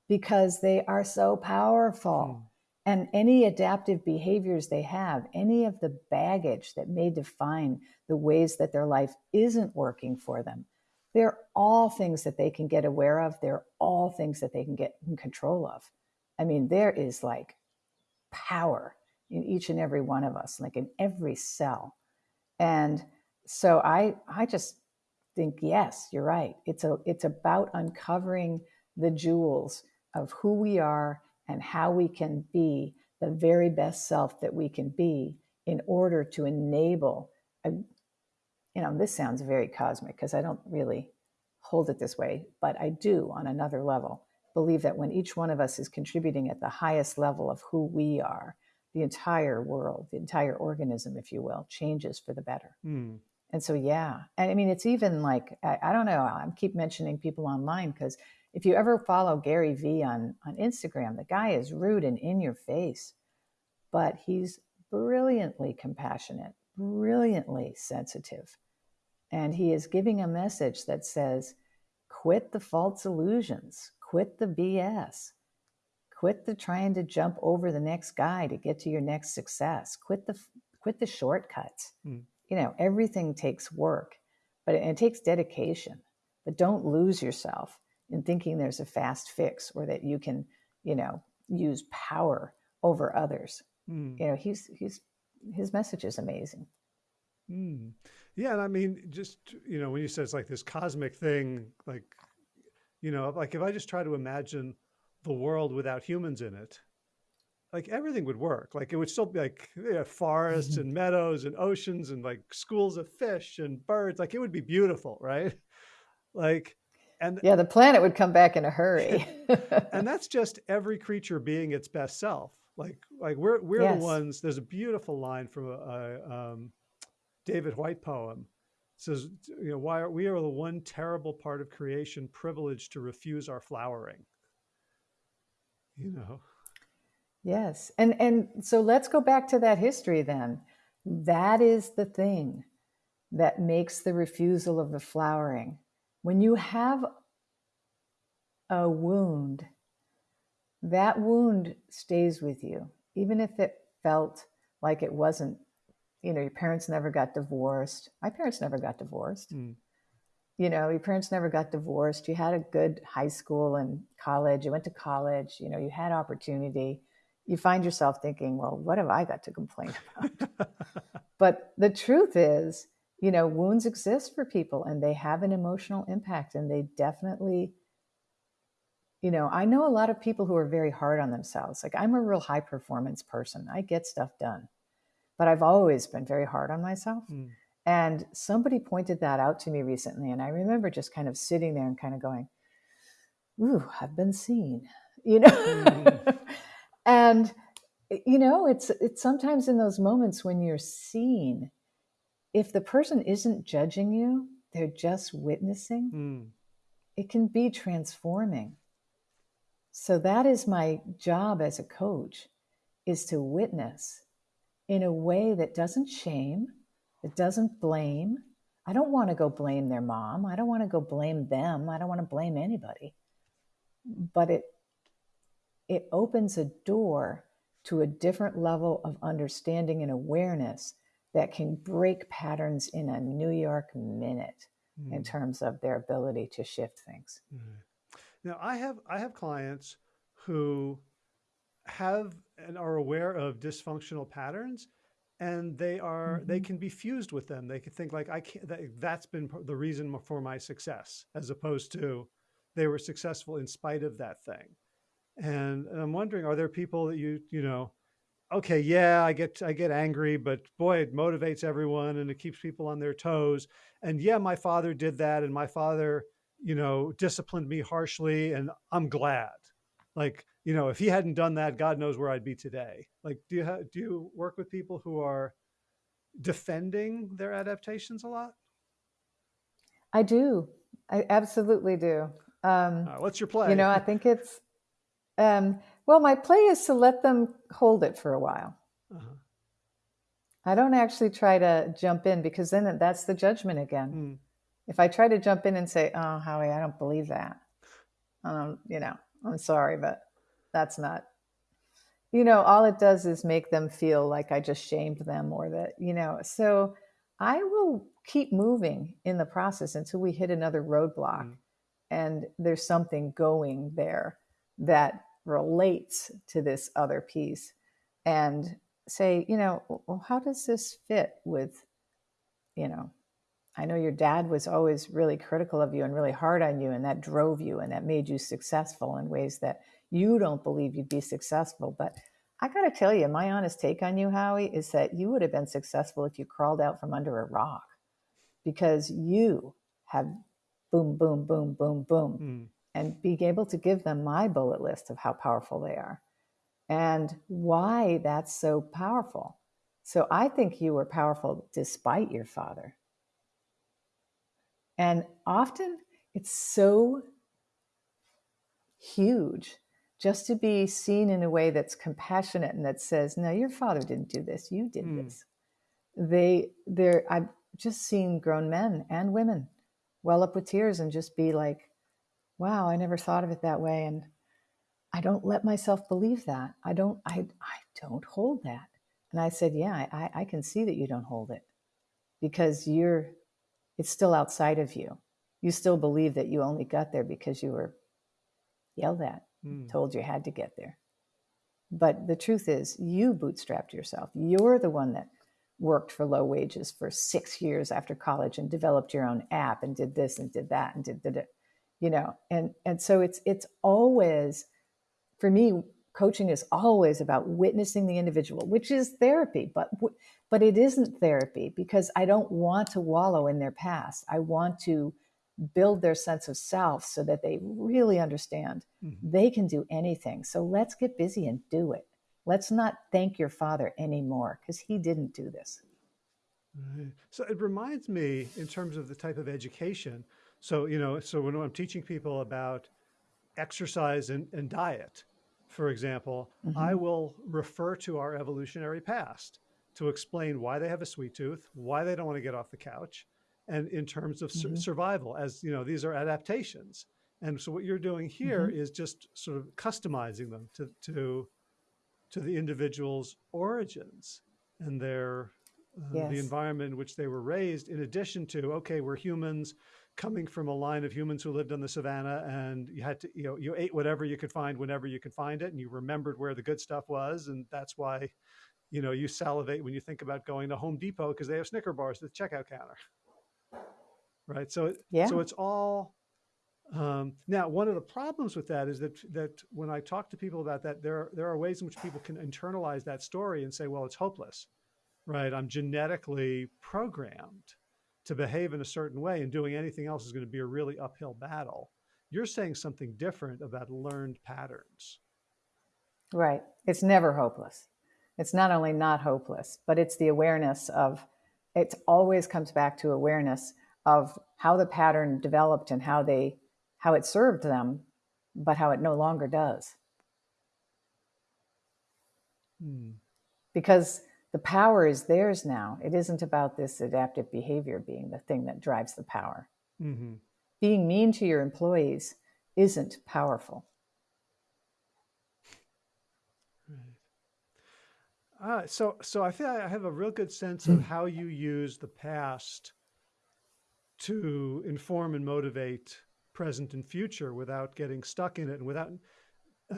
because they are so powerful. Hmm. And any adaptive behaviors they have, any of the baggage that may define the ways that their life isn't working for them, they're all things that they can get aware of. They're all things that they can get in control of. I mean, there is like power in each and every one of us, like in every cell. And so I, I just think, yes, you're right. It's a, it's about uncovering the jewels of who we are and how we can be the very best self that we can be in order to enable a, you know this sounds very cosmic because i don't really hold it this way but i do on another level believe that when each one of us is contributing at the highest level of who we are the entire world the entire organism if you will changes for the better mm. and so yeah and i mean it's even like I, I don't know i keep mentioning people online because if you ever follow Gary Vee on, on Instagram, the guy is rude and in your face, but he's brilliantly compassionate, brilliantly sensitive. And he is giving a message that says, quit the false illusions, quit the BS, quit the trying to jump over the next guy to get to your next success, quit the, quit the shortcuts. Mm. You know, everything takes work, but it, it takes dedication, but don't lose yourself in thinking there's a fast fix or that you can, you know, use power over others. Mm. You know, he's he's his message is amazing. Mm. Yeah, and I mean, just you know, when you said it's like this cosmic thing, like you know, like if I just try to imagine the world without humans in it, like everything would work. Like it would still be like yeah, forests and meadows and oceans and like schools of fish and birds. Like it would be beautiful, right? Like and yeah, the planet would come back in a hurry. and that's just every creature being its best self. Like like we're we're yes. the ones. There's a beautiful line from a, a um, David Whyte poem. Says, you know, why are we are the one terrible part of creation privileged to refuse our flowering. You know. Yes. And and so let's go back to that history then. That is the thing that makes the refusal of the flowering when you have a wound, that wound stays with you, even if it felt like it wasn't, you know, your parents never got divorced. My parents never got divorced. Mm. You know, your parents never got divorced. You had a good high school and college. You went to college. You know, you had opportunity. You find yourself thinking, well, what have I got to complain about? but the truth is, you know, wounds exist for people and they have an emotional impact and they definitely, you know, I know a lot of people who are very hard on themselves. Like I'm a real high performance person. I get stuff done, but I've always been very hard on myself. Mm. And somebody pointed that out to me recently. And I remember just kind of sitting there and kind of going, Ooh, I've been seen, you know? Mm. and, you know, it's, it's sometimes in those moments when you're seen if the person isn't judging you, they're just witnessing, mm. it can be transforming. So that is my job as a coach is to witness in a way that doesn't shame, that doesn't blame. I don't want to go blame their mom. I don't want to go blame them. I don't want to blame anybody. But it it opens a door to a different level of understanding and awareness that can break patterns in a New York minute. mm. in terms of their ability to shift things. Mm. Now, I have I have clients who have and are aware of dysfunctional patterns and they are mm-hmm. they can be fused with them. They can think like i can't that, that's been the reason for my success as opposed to they were successful in spite of that thing. And, and i'm wondering are there people that you you know okay yeah i get i get angry but boy it motivates everyone and it keeps people on their toes. And yeah my father did that and my father you know disciplined me harshly and i'm glad. Like you know, if he hadn't done that, God knows where I'd be today. Like, do you do you work with people who are defending their adaptations a lot? I do. I absolutely do. Um, uh, what's your play? You know, I think it's, um, well, my play is to let them hold it for a while. Uh-huh. I don't actually try to jump in because then that's the judgment again. Mm. If I try to jump in and say, "Oh, Howie, I don't believe that," um, you know, I'm sorry, but that's not you know all it does is make them feel like i just shamed them or that you know so i will keep moving in the process until we hit another roadblock mm. and there's something going there that relates to this other piece and say you know well, how does this fit with you know i know your dad was always really critical of you and really hard on you and that drove you and that made you successful in ways that you don't believe you'd be successful. But I got to tell you, my honest take on you, Howie, is that you would have been successful if you crawled out from under a rock because you have boom, boom, boom, boom, boom, mm. and being able to give them my bullet list of how powerful they are and why that's so powerful. So I think you were powerful despite your father. And often it's so huge just to be seen in a way that's compassionate and that says, "No, your father didn't do this. You did mm. this." They, they're. I've just seen grown men and women well up with tears and just be like, "Wow, I never thought of it that way." And I don't let myself believe that. I don't. I. I don't hold that. And I said, "Yeah, I, I can see that you don't hold it because you're. It's still outside of you. You still believe that you only got there because you were yelled at mm. told you had to get there. But the truth is, you bootstrapped yourself. You're the one that worked for low wages for six years after college and developed your own app and did this and did that and did, did it, you know. And and so it's it's always, for me, coaching is always about witnessing the individual, which is therapy. But but it isn't therapy because I don't want to wallow in their past. I want to build their sense of self so that they really understand mm-hmm. they can do anything. So let's get busy and do it. Let's not thank your father anymore because he didn't do this. Right. So it reminds me in terms of the type of education. So, you know, so when I'm teaching people about exercise and, and diet, for example, mm-hmm. I will refer to our evolutionary past to explain why they have a sweet tooth, why they don't want to get off the couch, and in terms of mm-hmm. survival as you know these are adaptations and so what you're doing here mm-hmm. is just sort of customizing them to to to the individual's origins and their uh, yes. the environment in which they were raised in addition to okay we're humans coming from a line of humans who lived on the savannah and you had to you know you ate whatever you could find whenever you could find it and you remembered where the good stuff was and that's why you know you salivate when you think about going to home depot because they have snicker bars at the checkout counter right? So, yeah. so it's all, um, now one of the problems with that is that, that when I talk to people about that, there, there are ways in which people can internalize that story and say, well, it's hopeless, right? I'm genetically programmed to behave in a certain way and doing anything else is going to be a really uphill battle. You're saying something different about learned patterns. Right. It's never hopeless. It's not only not hopeless, but it's the awareness of it always comes back to awareness of how the pattern developed and how they how it served them, but how it no longer does. Hmm. Because the power is theirs now. It isn't about this adaptive behavior being the thing that drives the power. Mm-hmm. Being mean to your employees isn't powerful. Right. Uh, so, so I feel I have a real good sense of how you use the past to inform and motivate present and future without getting stuck in it and without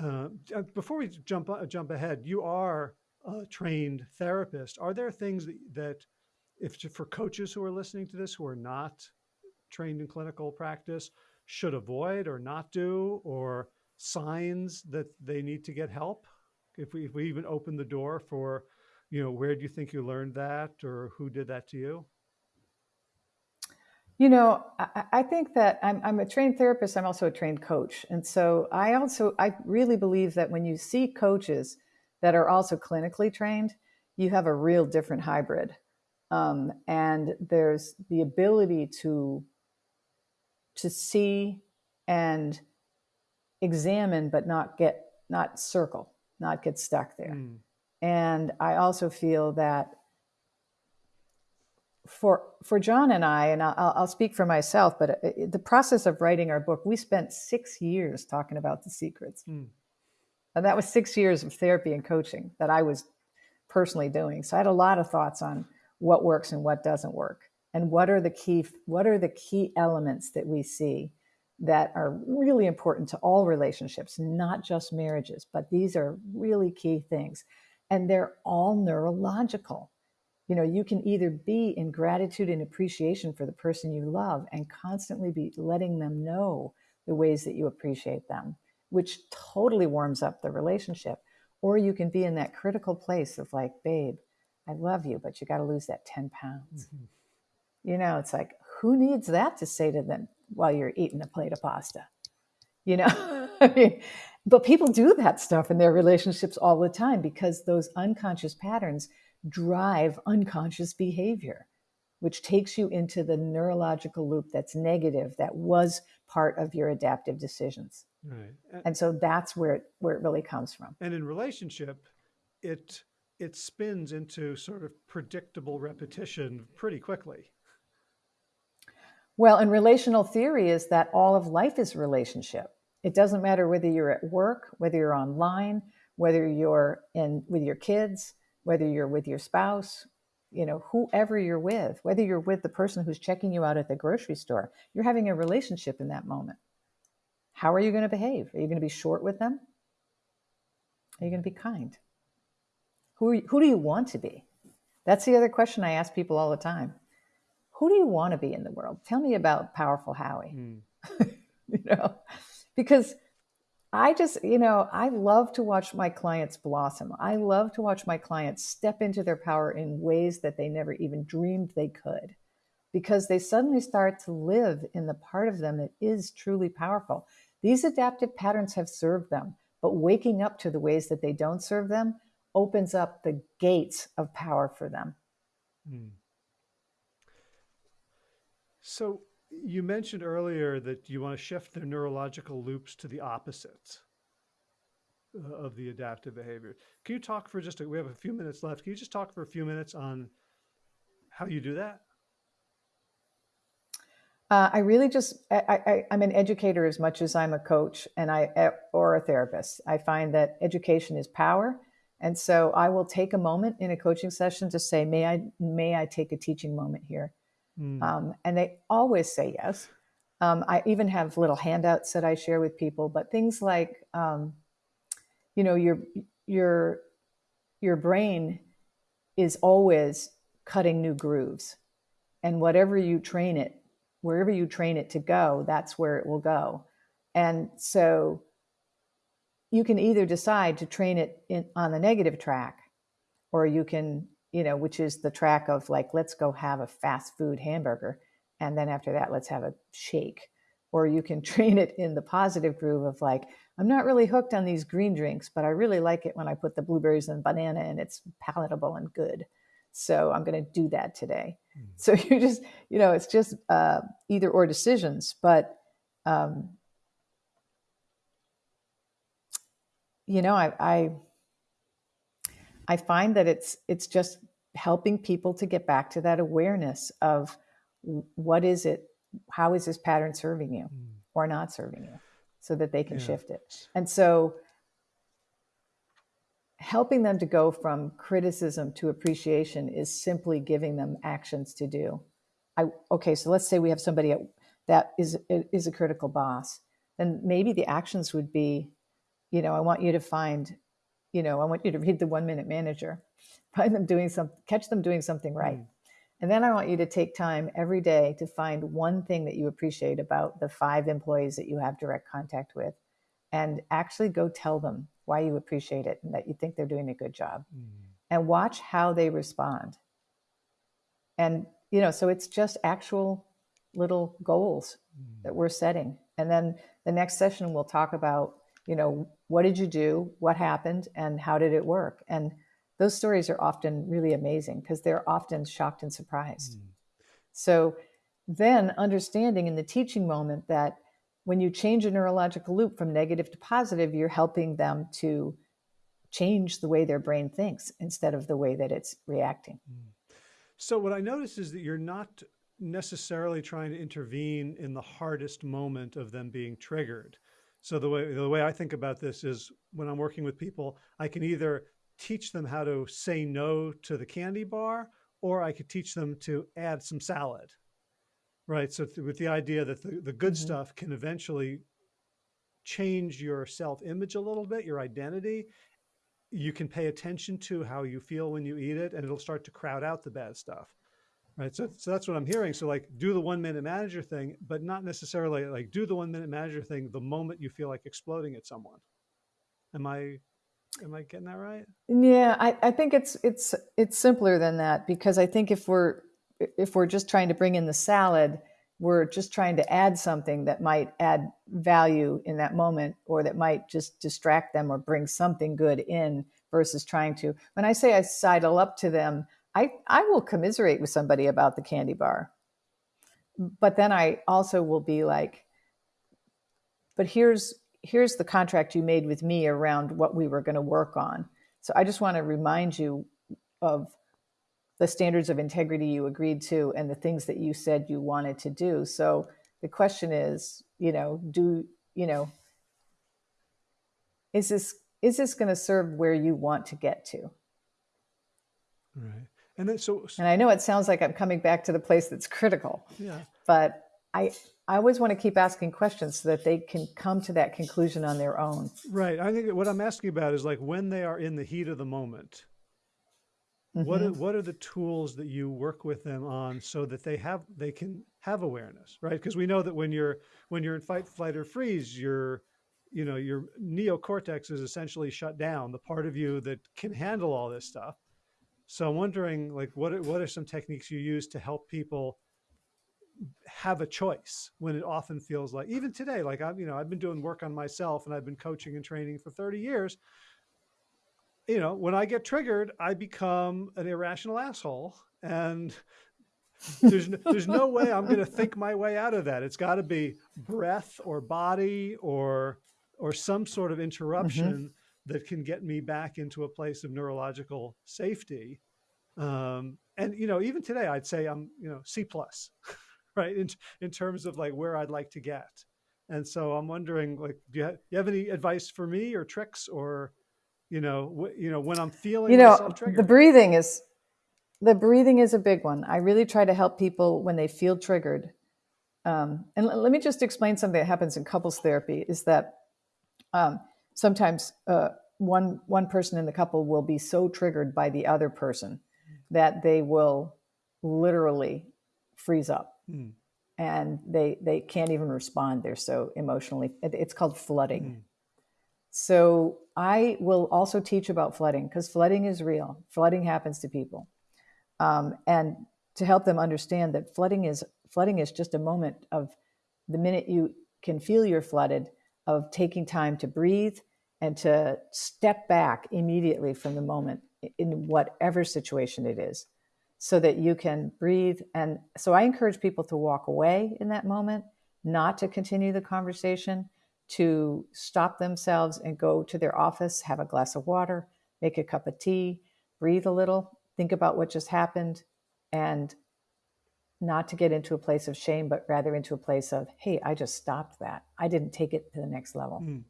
uh, uh before we jump uh, jump ahead you are a trained therapist. Are there things that, that if for coaches who are listening to this who are not trained in clinical practice should avoid or not do or signs that they need to get help? If we, if we even open the door for you know where do you think you learned that or who did that to you you know, I, I think that I'm, I'm, a trained therapist. I'm also a trained coach. And so I also, I really believe that when you see coaches that are also clinically trained, you have a real different hybrid. Um, and there's the ability to, to see and examine, but not get, not circle, not get stuck there. Mm. And I also feel that for for John and I, and I'll, I'll speak for myself, but uh, the process of writing our book, we spent six years talking about the secrets, mm. and that was six years of therapy and coaching that I was personally doing. So I had a lot of thoughts on what works and what doesn't work, and what are the key what are the key elements that we see that are really important to all relationships, not just marriages, but these are really key things, and they're all neurological you know you can either be in gratitude and appreciation for the person you love and constantly be letting them know the ways that you appreciate them which totally warms up the relationship. Or you can be in that critical place of like babe i love you but you got to lose that 10 pounds. Mm-hmm. you know it's like who needs that to say to them while you're eating a plate of pasta? You know? I mean, but people do that stuff in their relationships all the time because those unconscious patterns drive unconscious behavior, which takes you into the neurological loop that's negative, that was part of your adaptive decisions. Right. And, and so that's where it, where it really comes from. And in relationship, it it spins into sort of predictable repetition pretty quickly. Well, and relational theory is that all of life is relationship. It doesn't matter whether you're at work, whether you're online, whether you're in with your kids, whether you're with your spouse, you know, whoever you're with, whether you're with the person who's checking you out at the grocery store, you're having a relationship in that moment. How are you going to behave? Are you going to be short with them? Are you going to be kind? Who, you, who do you want to be? That's the other question I ask people all the time. Who do you want to be in the world? Tell me about powerful Howie. Mm. you know, because I just, you know, I love to watch my clients blossom. I love to watch my clients step into their power in ways that they never even dreamed they could because they suddenly start to live in the part of them that is truly powerful. These adaptive patterns have served them, but waking up to the ways that they don't serve them opens up the gates of power for them. Hmm. So, you mentioned earlier that you want to shift the neurological loops to the opposite uh, of the adaptive behavior. Can you talk for just a, we have a few minutes left. Can you just talk for a few minutes on how you do that? Uh, I really just I, I, am an educator as much as I'm a coach and I or a therapist. I find that education is power, and so I will take a moment in a coaching session to say, "May I may I take a teaching moment here?" Mm. Um, and they always say yes. Um, I even have little handouts that I share with people, but things like, um, you know, your your your brain is always cutting new grooves, and whatever you train it, wherever you train it to go, that's where it will go. And so, you can either decide to train it in, on the negative track, or you can you know, which is the track of like, let's go have a fast food hamburger. And then after that, let's have a shake. Or you can train it in the positive groove of like, I'm not really hooked on these green drinks, but I really like it when I put the blueberries and banana and it's palatable and good. So I'm going to do that today. Mm. So you just, you know, it's just uh, either or decisions. But, um, you know, I, I I find that it's it's just helping people to get back to that awareness of what is it, how is this pattern serving you mm. or not serving you, so that they can yeah. shift it. And so helping them to go from criticism to appreciation is simply giving them actions to do. I okay, so let's say we have somebody at, that is is a critical boss, then maybe the actions would be, you know, I want you to find, you know, I want you to read the one minute manager, find them doing some, catch them doing something right. Mm. And then I want you to take time every day to find one thing that you appreciate about the five employees that you have direct contact with and actually go tell them why you appreciate it and that you think they're doing a good job mm. and watch how they respond. And, you know, so it's just actual little goals mm. that we're setting. And then the next session we'll talk about, you know, what did you do? What happened? And how did it work? And those stories are often really amazing because they're often shocked and surprised. Mm. So then understanding in the teaching moment that when you change a neurological loop from negative to positive, you're helping them to change the way their brain thinks instead of the way that it's reacting. Mm. So what I notice is that you're not necessarily trying to intervene in the hardest moment of them being triggered. So the way the way I think about this is when I'm working with people, I can either teach them how to say no to the candy bar, or I could teach them to add some salad. Right. So with the idea that the, the good mm -hmm. stuff can eventually change your self-image a little bit, your identity. You can pay attention to how you feel when you eat it, and it'll start to crowd out the bad stuff. Right. So, so that's what I'm hearing. So like do the one minute manager thing, but not necessarily like do the one minute manager thing the moment you feel like exploding at someone. Am I Am I getting that right? Yeah, I, I think it's it's it's simpler than that because I think if we're if we're just trying to bring in the salad, we're just trying to add something that might add value in that moment or that might just distract them or bring something good in versus trying to when I say I sidle up to them, I, I will commiserate with somebody about the candy bar. But then I also will be like, but here's here's the contract you made with me around what we were going to work on. So I just want to remind you of the standards of integrity you agreed to and the things that you said you wanted to do. So the question is, you know, do, you know, is this is this going to serve where you want to get to? Right. And then so, and I know it sounds like I'm coming back to the place that's critical. Yeah. But I I always want to keep asking questions so that they can come to that conclusion on their own. Right. I think what I'm asking about is like when they are in the heat of the moment, mm -hmm. what are, mm-hmm. what are the tools that you work with them on so that they have they can have awareness, right? Because we know that when you're when you're in fight, flight, or freeze, your you know your neocortex is essentially shut down, the part of you that can handle all this stuff. So I'm wondering, like, what are, what are some techniques you use to help people have a choice when it often feels like even today like i'm you know i've been doing work on myself and i've been coaching and training for 30 years. You know when i get triggered i become an irrational asshole and there's no, there's no way i'm going to think my way out of that. It's got to be breath or body or or some sort of interruption mm -hmm. that can get me back into a place of neurological safety. Um, and you know even today i'd say i'm you know c plus right? In, in terms of like where I'd like to get. And so I'm wondering, like, do you have, you have any advice for me or tricks or, you know, you know, when I'm feeling you know, the breathing is, the breathing is a big one. I really try to help people when they feel triggered. Um, and let me just explain something that happens in couples therapy is that um, sometimes uh, one one person in the couple will be so triggered by the other person that they will literally freeze up Mm. And they, they can't even respond. They're so emotionally, it's called flooding. Mm. So I will also teach about flooding because flooding is real. Flooding happens to people. Um, and to help them understand that flooding is flooding is just a moment of the minute you can feel you're flooded of taking time to breathe and to step back immediately from the moment in whatever situation it is so that you can breathe. And so I encourage people to walk away in that moment, not to continue the conversation, to stop themselves and go to their office, have a glass of water, make a cup of tea, breathe a little, think about what just happened, and not to get into a place of shame, but rather into a place of, hey, I just stopped that. I didn't take it to the next level. Mm.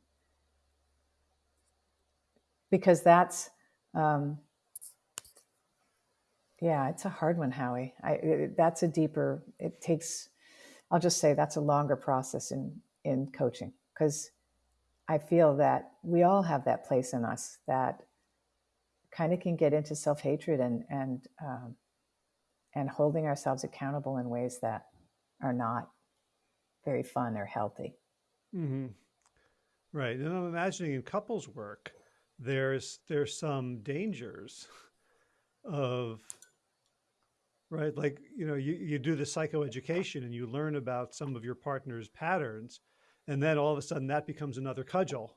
Because that's, um, yeah, it's a hard one, Howie. I, it, that's a deeper. It takes. I'll just say that's a longer process in in coaching because I feel that we all have that place in us that kind of can get into self hatred and and um, and holding ourselves accountable in ways that are not very fun or healthy. Mm-hmm. Right, and I'm imagining in couples work, there's there's some dangers of right? Like you know you, you do the psychoeducation and you learn about some of your partner's patterns and then all of a sudden that becomes another cudgel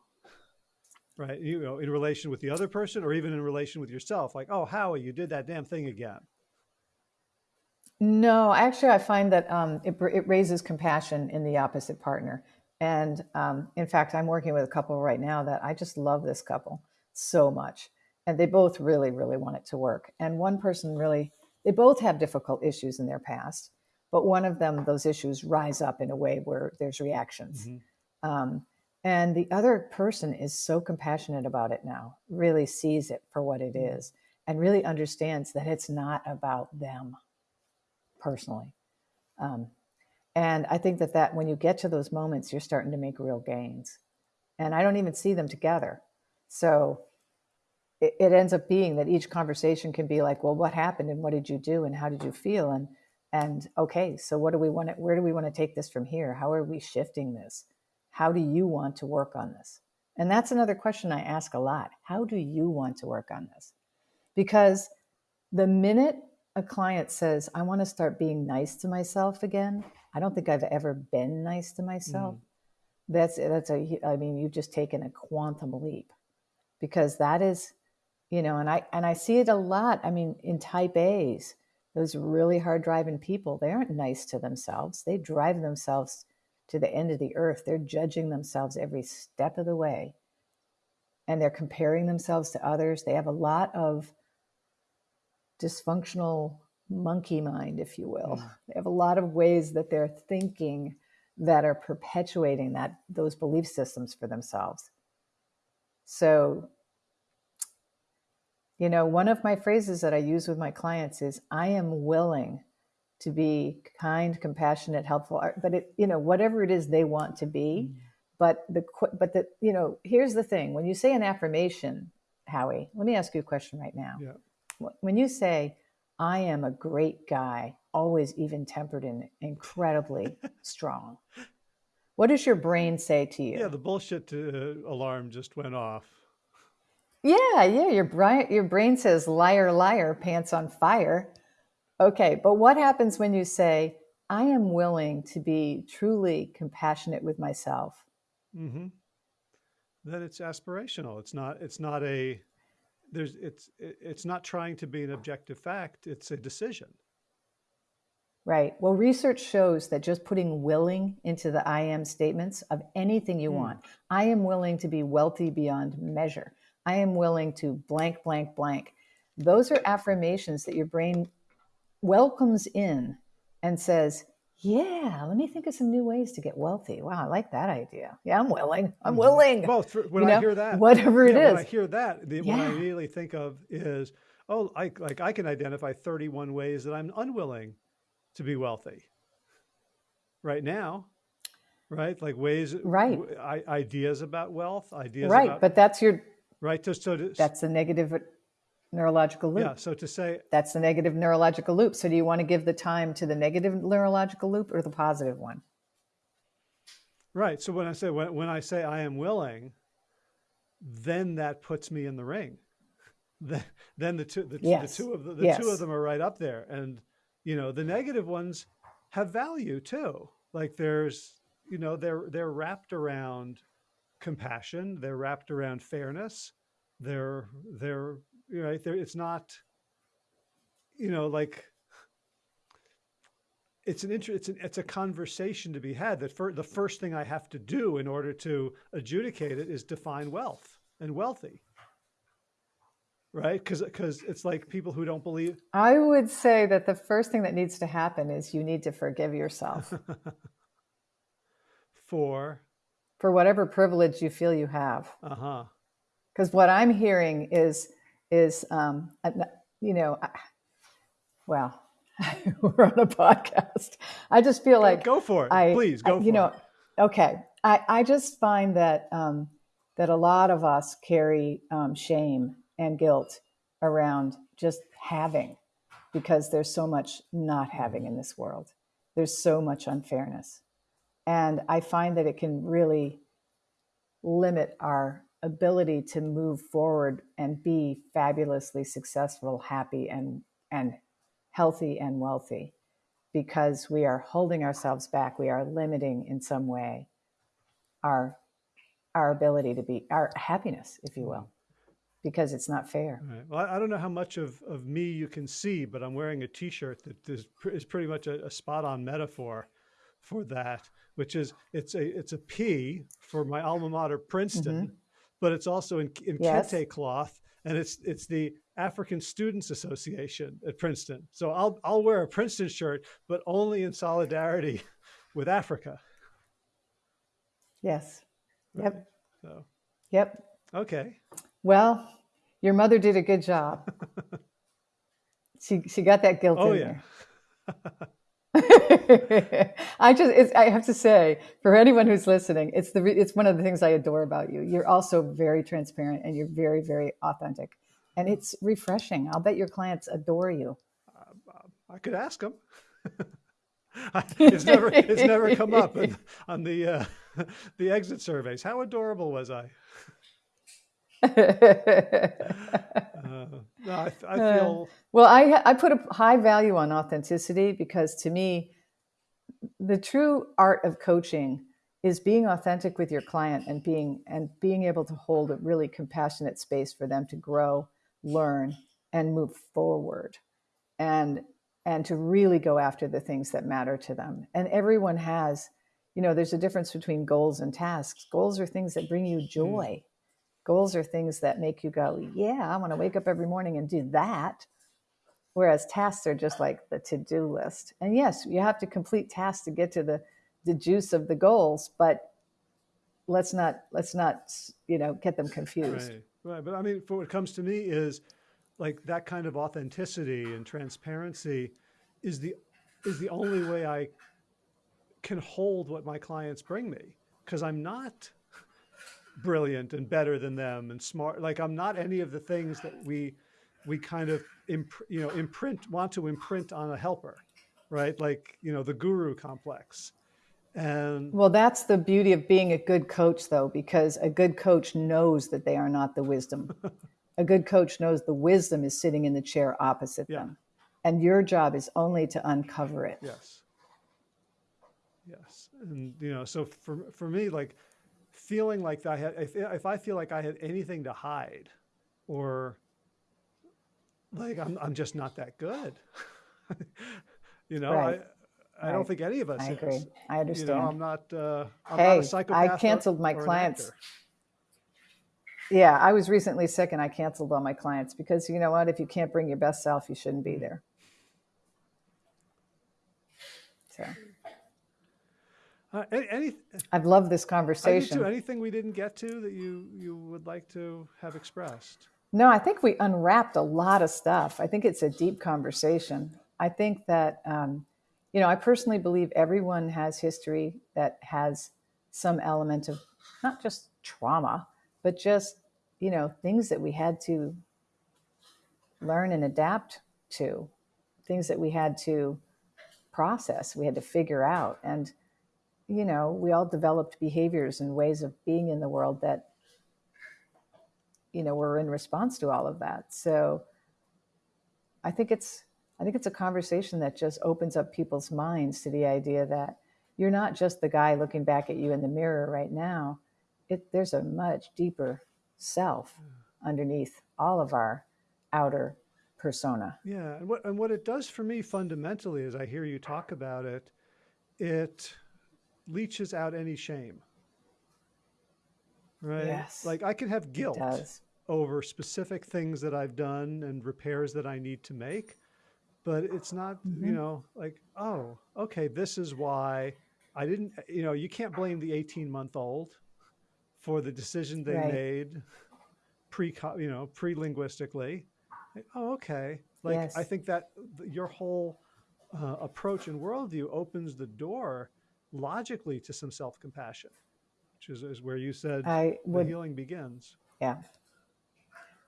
right? You know in relation with the other person or even in relation with yourself. Like oh howie you did that damn thing again. No actually i find that um, it, it raises compassion in the opposite partner. And um, in fact i'm working with a couple right now that i just love this couple so much and they both really really want it to work. And one person really they both have difficult issues in their past, but one of them, those issues rise up in a way where there's reactions. Mm-hmm. Um, and the other person is so compassionate about it now, really sees it for what it mm-hmm. and really understands that it's not about them personally. Um, and I think that that when you get to those moments, you're starting to make real gains. And I don't even see them together. So it, it ends up being that each conversation can be like, well, what happened and what did you do and how did you feel? And and okay, so what do we want to where do we want to take this from here? How are we shifting this? How do you want to work on this? And that's another question I ask a lot. How do you want to work on this? Because the minute a client says, I want to start being nice to myself again, I don't think I've ever been nice to myself. Mm. That's that's a I mean, you've just taken a quantum leap because that is you know and i and i see it a lot i mean in type a's those really hard driving people they aren't nice to themselves they drive themselves to the end of the earth they're judging themselves every step of the way. And they're comparing themselves to others they have a lot of dysfunctional monkey mind if you will. Mm. they have a lot of ways that they're thinking that are perpetuating that those belief systems for themselves. So you know, one of my phrases that I use with my clients is I am willing to be kind, compassionate, helpful, but it, you know, whatever it is they want to be. Mm. But the, but the, you know, here's the thing when you say an affirmation, Howie, let me ask you a question right now. Yeah. When you say, I am a great guy, always even tempered and incredibly strong, what does your brain say to you? Yeah, the bullshit uh, alarm just went off. Yeah, yeah. Your brain, your brain says liar, liar, pants on fire. Okay, but what happens when you say, I am willing to be truly compassionate with myself? Mm-hmm. That it's aspirational. It's not. It's not a. There's. It's. It's not trying to be an objective fact. It's a decision. Right. Well, research shows that just putting willing into the I am statements of anything you mm. want. I am willing to be wealthy beyond measure. I am willing to blank, blank, blank. Those are affirmations that your brain welcomes in and says, yeah, let me think of some new ways to get wealthy. Wow, I like that idea. Yeah, I'm willing. I'm mm-hmm. willing. Well, when you I hear that, whatever it yeah, is, when I hear that, the, yeah. what I immediately think of is, oh, I, like I can identify 31 ways that I'm unwilling to be wealthy right now, right? Like ways, right? ideas about wealth, ideas, right? About, but that's your right? So, so to, that's the negative neurological loop. Yeah. So to say that's the negative neurological loop. So do you want to give the time to the negative neurological loop or the positive one? Right. So when I say when, when I say I am willing, then that puts me in the ring. Then, then the two the, yes. the two of the, the yes. two of them are right up there, and you know the negative ones have value too. Like there's you know they're they're wrapped around compassion. They're wrapped around fairness. They're they're you know they're, it's not you know like it's an inter- it's an, it's a conversation to be had that for the first thing I have to do in order to adjudicate it is define wealth and wealthy right because because it's like people who don't believe i would say that the first thing that needs to happen is you need to forgive yourself for for whatever privilege you feel you have. Uh huh. Because what I'm hearing is is um, you know well, we're on a podcast. I just feel like go for it. I, Please go I, for you know, it. Okay. I, I just find that um, that a lot of us carry um, shame and guilt around just having because there's so much not having in this world. There's so much unfairness. And I find that it can really limit our ability to move forward and be fabulously successful, happy, and, and healthy and wealthy because we are holding ourselves back. We are limiting in some way our our ability to be our happiness, if you will, because it's not fair. Right. Well, I don't know how much of, of me you can see, but I'm wearing a T-shirt that is, is pretty much a, a spot on metaphor for that, which is it's a it's a P for my alma mater, Princeton, mm -hmm. but it's also in, in yes. kente cloth, and it's it's the African Students Association at Princeton. So I'll I'll wear a Princeton shirt, but only in solidarity with Africa. Yes. Yep. So. Yep. Okay. Well, your mother did a good job. she she got that guilt oh, in yeah. I just I have to say for anyone who's listening, it's the it's one of the things I adore about you. You're also very transparent and you're very very authentic, and it's refreshing. I'll bet your clients adore you. Uh, I could ask them. it's never it's never come up on, on the uh, the exit surveys. How adorable was I? uh, no, I, I uh, feel uh, well. I I put a high value on authenticity because to me, the true art of coaching is being authentic with your client and being and being able to hold a really compassionate space for them to grow, learn, and move forward. And and to really go after the things that matter to them. And everyone has, you know, there's a difference between goals and tasks. Goals are things that bring you hmm. joy. Mm. Goals are things that make you go, yeah, I want to wake up every morning and do that. Whereas tasks are just like the to-do list. And yes, you have to complete tasks to get to the the juice of the goals, but let's not let's not you know get them confused. Right. Right. But I mean, for what comes to me is like that kind of authenticity and transparency is the is the only way I can hold what my clients bring me because I'm not brilliant and better than them and smart like I'm not any of the things that we we kind of imp, you know imprint want to imprint on a helper right like you know the guru complex and well that's the beauty of being a good coach though because a good coach knows that they are not the wisdom a good coach knows the wisdom is sitting in the chair opposite yeah. them. And your job is only to uncover it. Yes. Yes. And, you know, so for, for me, like feeling like I had, if, if I feel like I had anything to hide or like I'm, I'm just not that good, you know, right. I, I right. don't think any of us I agree. Is. I understand. You know, I'm not, uh, I'm hey, not a psychopath I canceled or, my or clients yeah, I was recently sick and I canceled all my clients because you know what? If you can't bring your best self, you shouldn't be there. So. Uh, any, any, I've loved this conversation. Anything we didn't get to that you, you would like to have expressed? No, I think we unwrapped a lot of stuff. I think it's a deep conversation. I think that, um, you know, I personally believe everyone has history that has some element of not just trauma, but just, you know, things that we had to learn and adapt to, things that we had to process, we had to figure out. And, you know, we all developed behaviors and ways of being in the world that, you know, were in response to all of that. So I think it's, I think it's a conversation that just opens up people's minds to the idea that you're not just the guy looking back at you in the mirror right now it, there's a much deeper self mm. underneath all of our outer persona. Yeah, and what and what it does for me fundamentally, as I hear you talk about it, it leaches out any shame. Right? Yes. Like I can have guilt over specific things that I've done and repairs that I need to make, but it's not, mm -hmm. you know, like, oh, okay, this is why I didn't, you know, you can't blame the 18 month old for the decision they right. made pre, you know, pre-linguistically. Like, oh, okay. Like Yes. I think that your whole uh, approach and worldview opens the door logically to some self-compassion, which is, is where you said I the healing begins. yeah.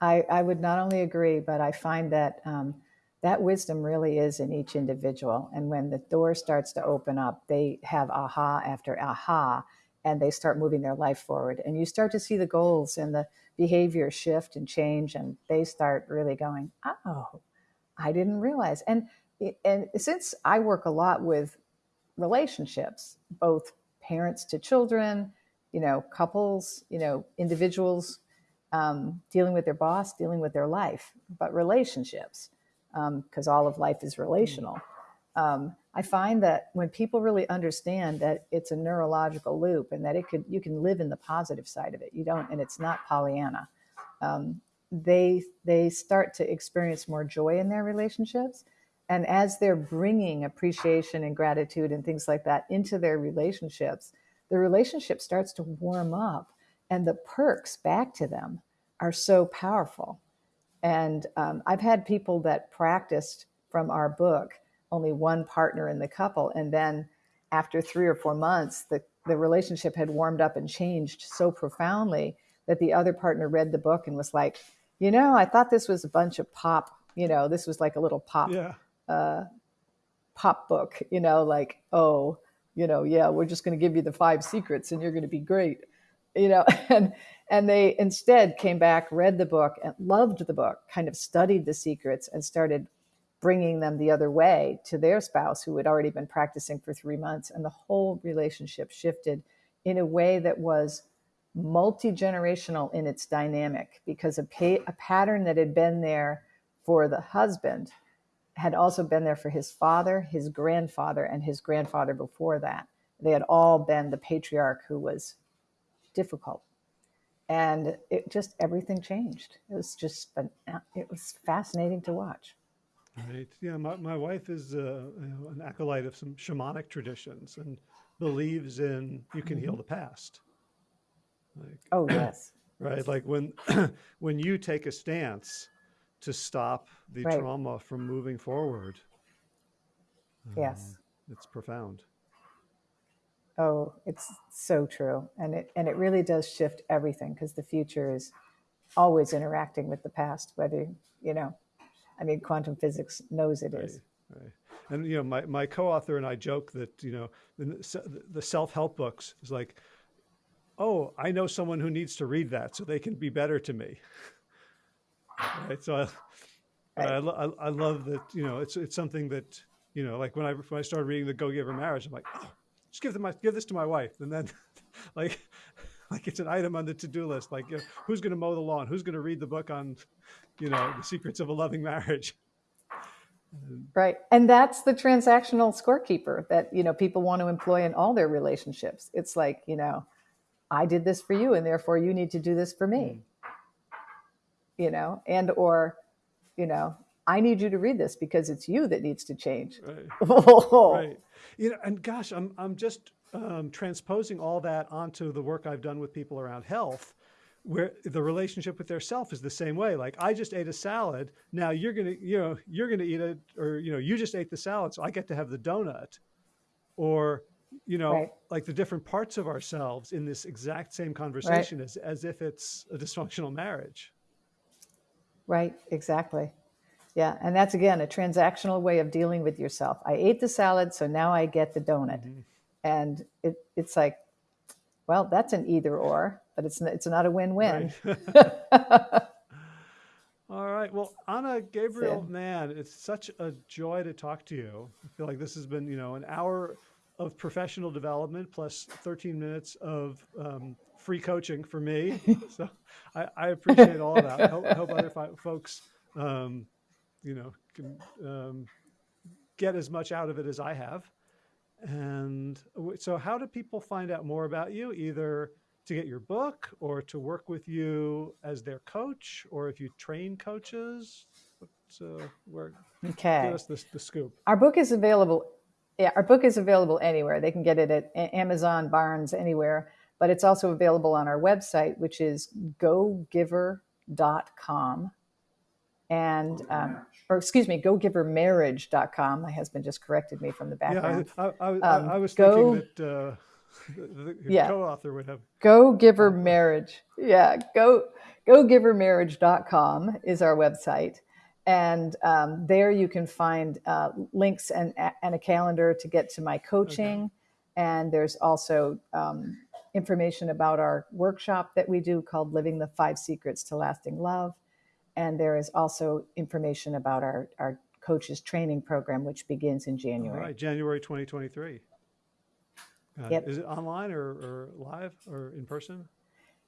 I, I would not only agree, but I find that um, that wisdom really is in each individual. And when the door starts to open up, they have aha after aha, and they start moving their life forward. And you start to see the goals and the behavior shift and change, and they start really going, oh, I didn't realize. And and since I work a lot with relationships, both parents to children, you know, couples, you know, individuals um, dealing with their boss, dealing with their life, but relationships, because um, all of life is relational. Um, I find that when people really understand that it's a neurological loop and that it could you can live in the positive side of it, you don't, and it's not Pollyanna. Um, they they start to experience more joy in their relationships, and as they're bringing appreciation and gratitude and things like that into their relationships, the relationship starts to warm up and the perks back to them are so powerful. And um, I've had people that practiced from our book, only one partner in the couple. And then after three or four months, the, the relationship had warmed up and changed so profoundly that the other partner read the book and was like, you know, I thought this was a bunch of pop, you know, this was like a little pop, Yeah. uh, pop book, you know, like, oh, you know, yeah, we're just going to give you the five secrets and you're going to be great you know and and they instead came back read the book and loved the book kind of studied the secrets and started bringing them the other way to their spouse who had already been practicing for 3 months. And the whole relationship shifted in a way that was multi-generational in its dynamic because a, a pattern that had been there for the husband had also been there for his father, his grandfather, and his grandfather before that. They had all been the patriarch who was difficult. And it just everything changed. It was just it was fascinating to watch. Right. Yeah. My, my wife is uh, you know, an acolyte of some shamanic traditions and believes in you can heal the past. Like, Oh yes, right. Like when when you take a stance to stop the right. trauma from moving forward, uh, Yes. it's profound. Oh, it's so true, and it and it really does shift everything because the future is always interacting with the past. Whether you know, I mean, quantum physics knows it Right. is. Right. And you know, my, my co-author and I joke that you know the, the self-help books is like, oh, I know someone who needs to read that so they can be better to me. right. So I, I, Right. lo- I, I love that. You know, it's it's something that you know, like when I when I started reading the Go Giver Marriage, I'm like, oh, just give them my give this to my wife, and then like. Like it's an item on the to-do list. Like, you know, who's going to mow the lawn? Who's going to read the book on, you know, the secrets of a loving marriage? Right, and that's the transactional scorekeeper that you know people want to employ in all their relationships. It's like you know, I did this for you, and therefore you need to do this for me. Hmm. You know, and or, you know, I need you to read this because it's you that needs to change. right. right. Right. You know, and gosh, I'm I'm just um, transposing all that onto the work I've done with people around health, where the relationship with their self is the same way. Like I just ate a salad. Now you're gonna, you know, you're gonna eat it, or you know, you just ate the salad, so I get to have the donut, or you know, Right. like the different parts of ourselves in this exact same conversation as as if it's a dysfunctional marriage. Right, exactly. Yeah, and that's again a transactional way of dealing with yourself. I ate the salad, so now I get the donut, and it, it's like, well, that's an either or, but it's it's not a win-win. All right. Well, Ana Gabriel, Mann, it's such a joy to talk to you. I feel like this has been, you know, an hour of professional development plus 13 minutes of um, free coaching for me. so I, I appreciate all of that. I hope, hope other folks, um, you know, can um, get as much out of it as I have. And so, how do people find out more about you? Either to get your book or to work with you as their coach, or if you train coaches? What, uh, where, give us the, the scoop. our book is available. Yeah, our book is available anywhere. They can get it at Amazon, Barnes, anywhere. But it's also available on our website, which is gogiver.com. and um, or excuse me, gogivermarriage.com. My husband just corrected me from the Yeah, background. I, I, I, Um, I was go- thinking that uh, the, the Yeah. co-author would have. Go Giver Marriage. Yeah, go gogivermarriage.com is our website. And um, there you can find uh, links and, and a calendar to get to my coaching. And there's also um, information about our workshop that we do called Living the Five Secrets to Lasting Love. And there is also information about our, our coaches training program, which begins in January. right, January 2023. Uh, Yep. Is it online or, or live or in person?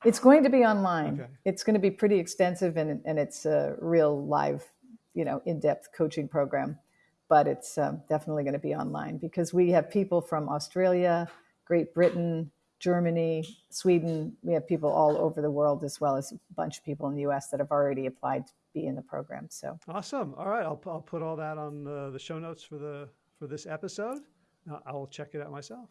It's going to be online. Okay. It's going to be pretty extensive and, and it's a real live, you know, in-depth coaching program. But it's um, definitely going to be online because we have people from Australia, Great Britain, Germany, Sweden. We have people all over the world as well as a bunch of people in the U.S. that have already applied to be in the program. So Awesome. All right, I'll, I'll put all that on uh, the show notes for the for this episode. I will check it out myself.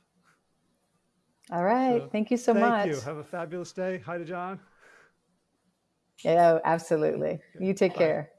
all right, So, thank you so Thank much. Thank you. Have a fabulous day. Hi to John. Yeah, absolutely. You take Bye. care.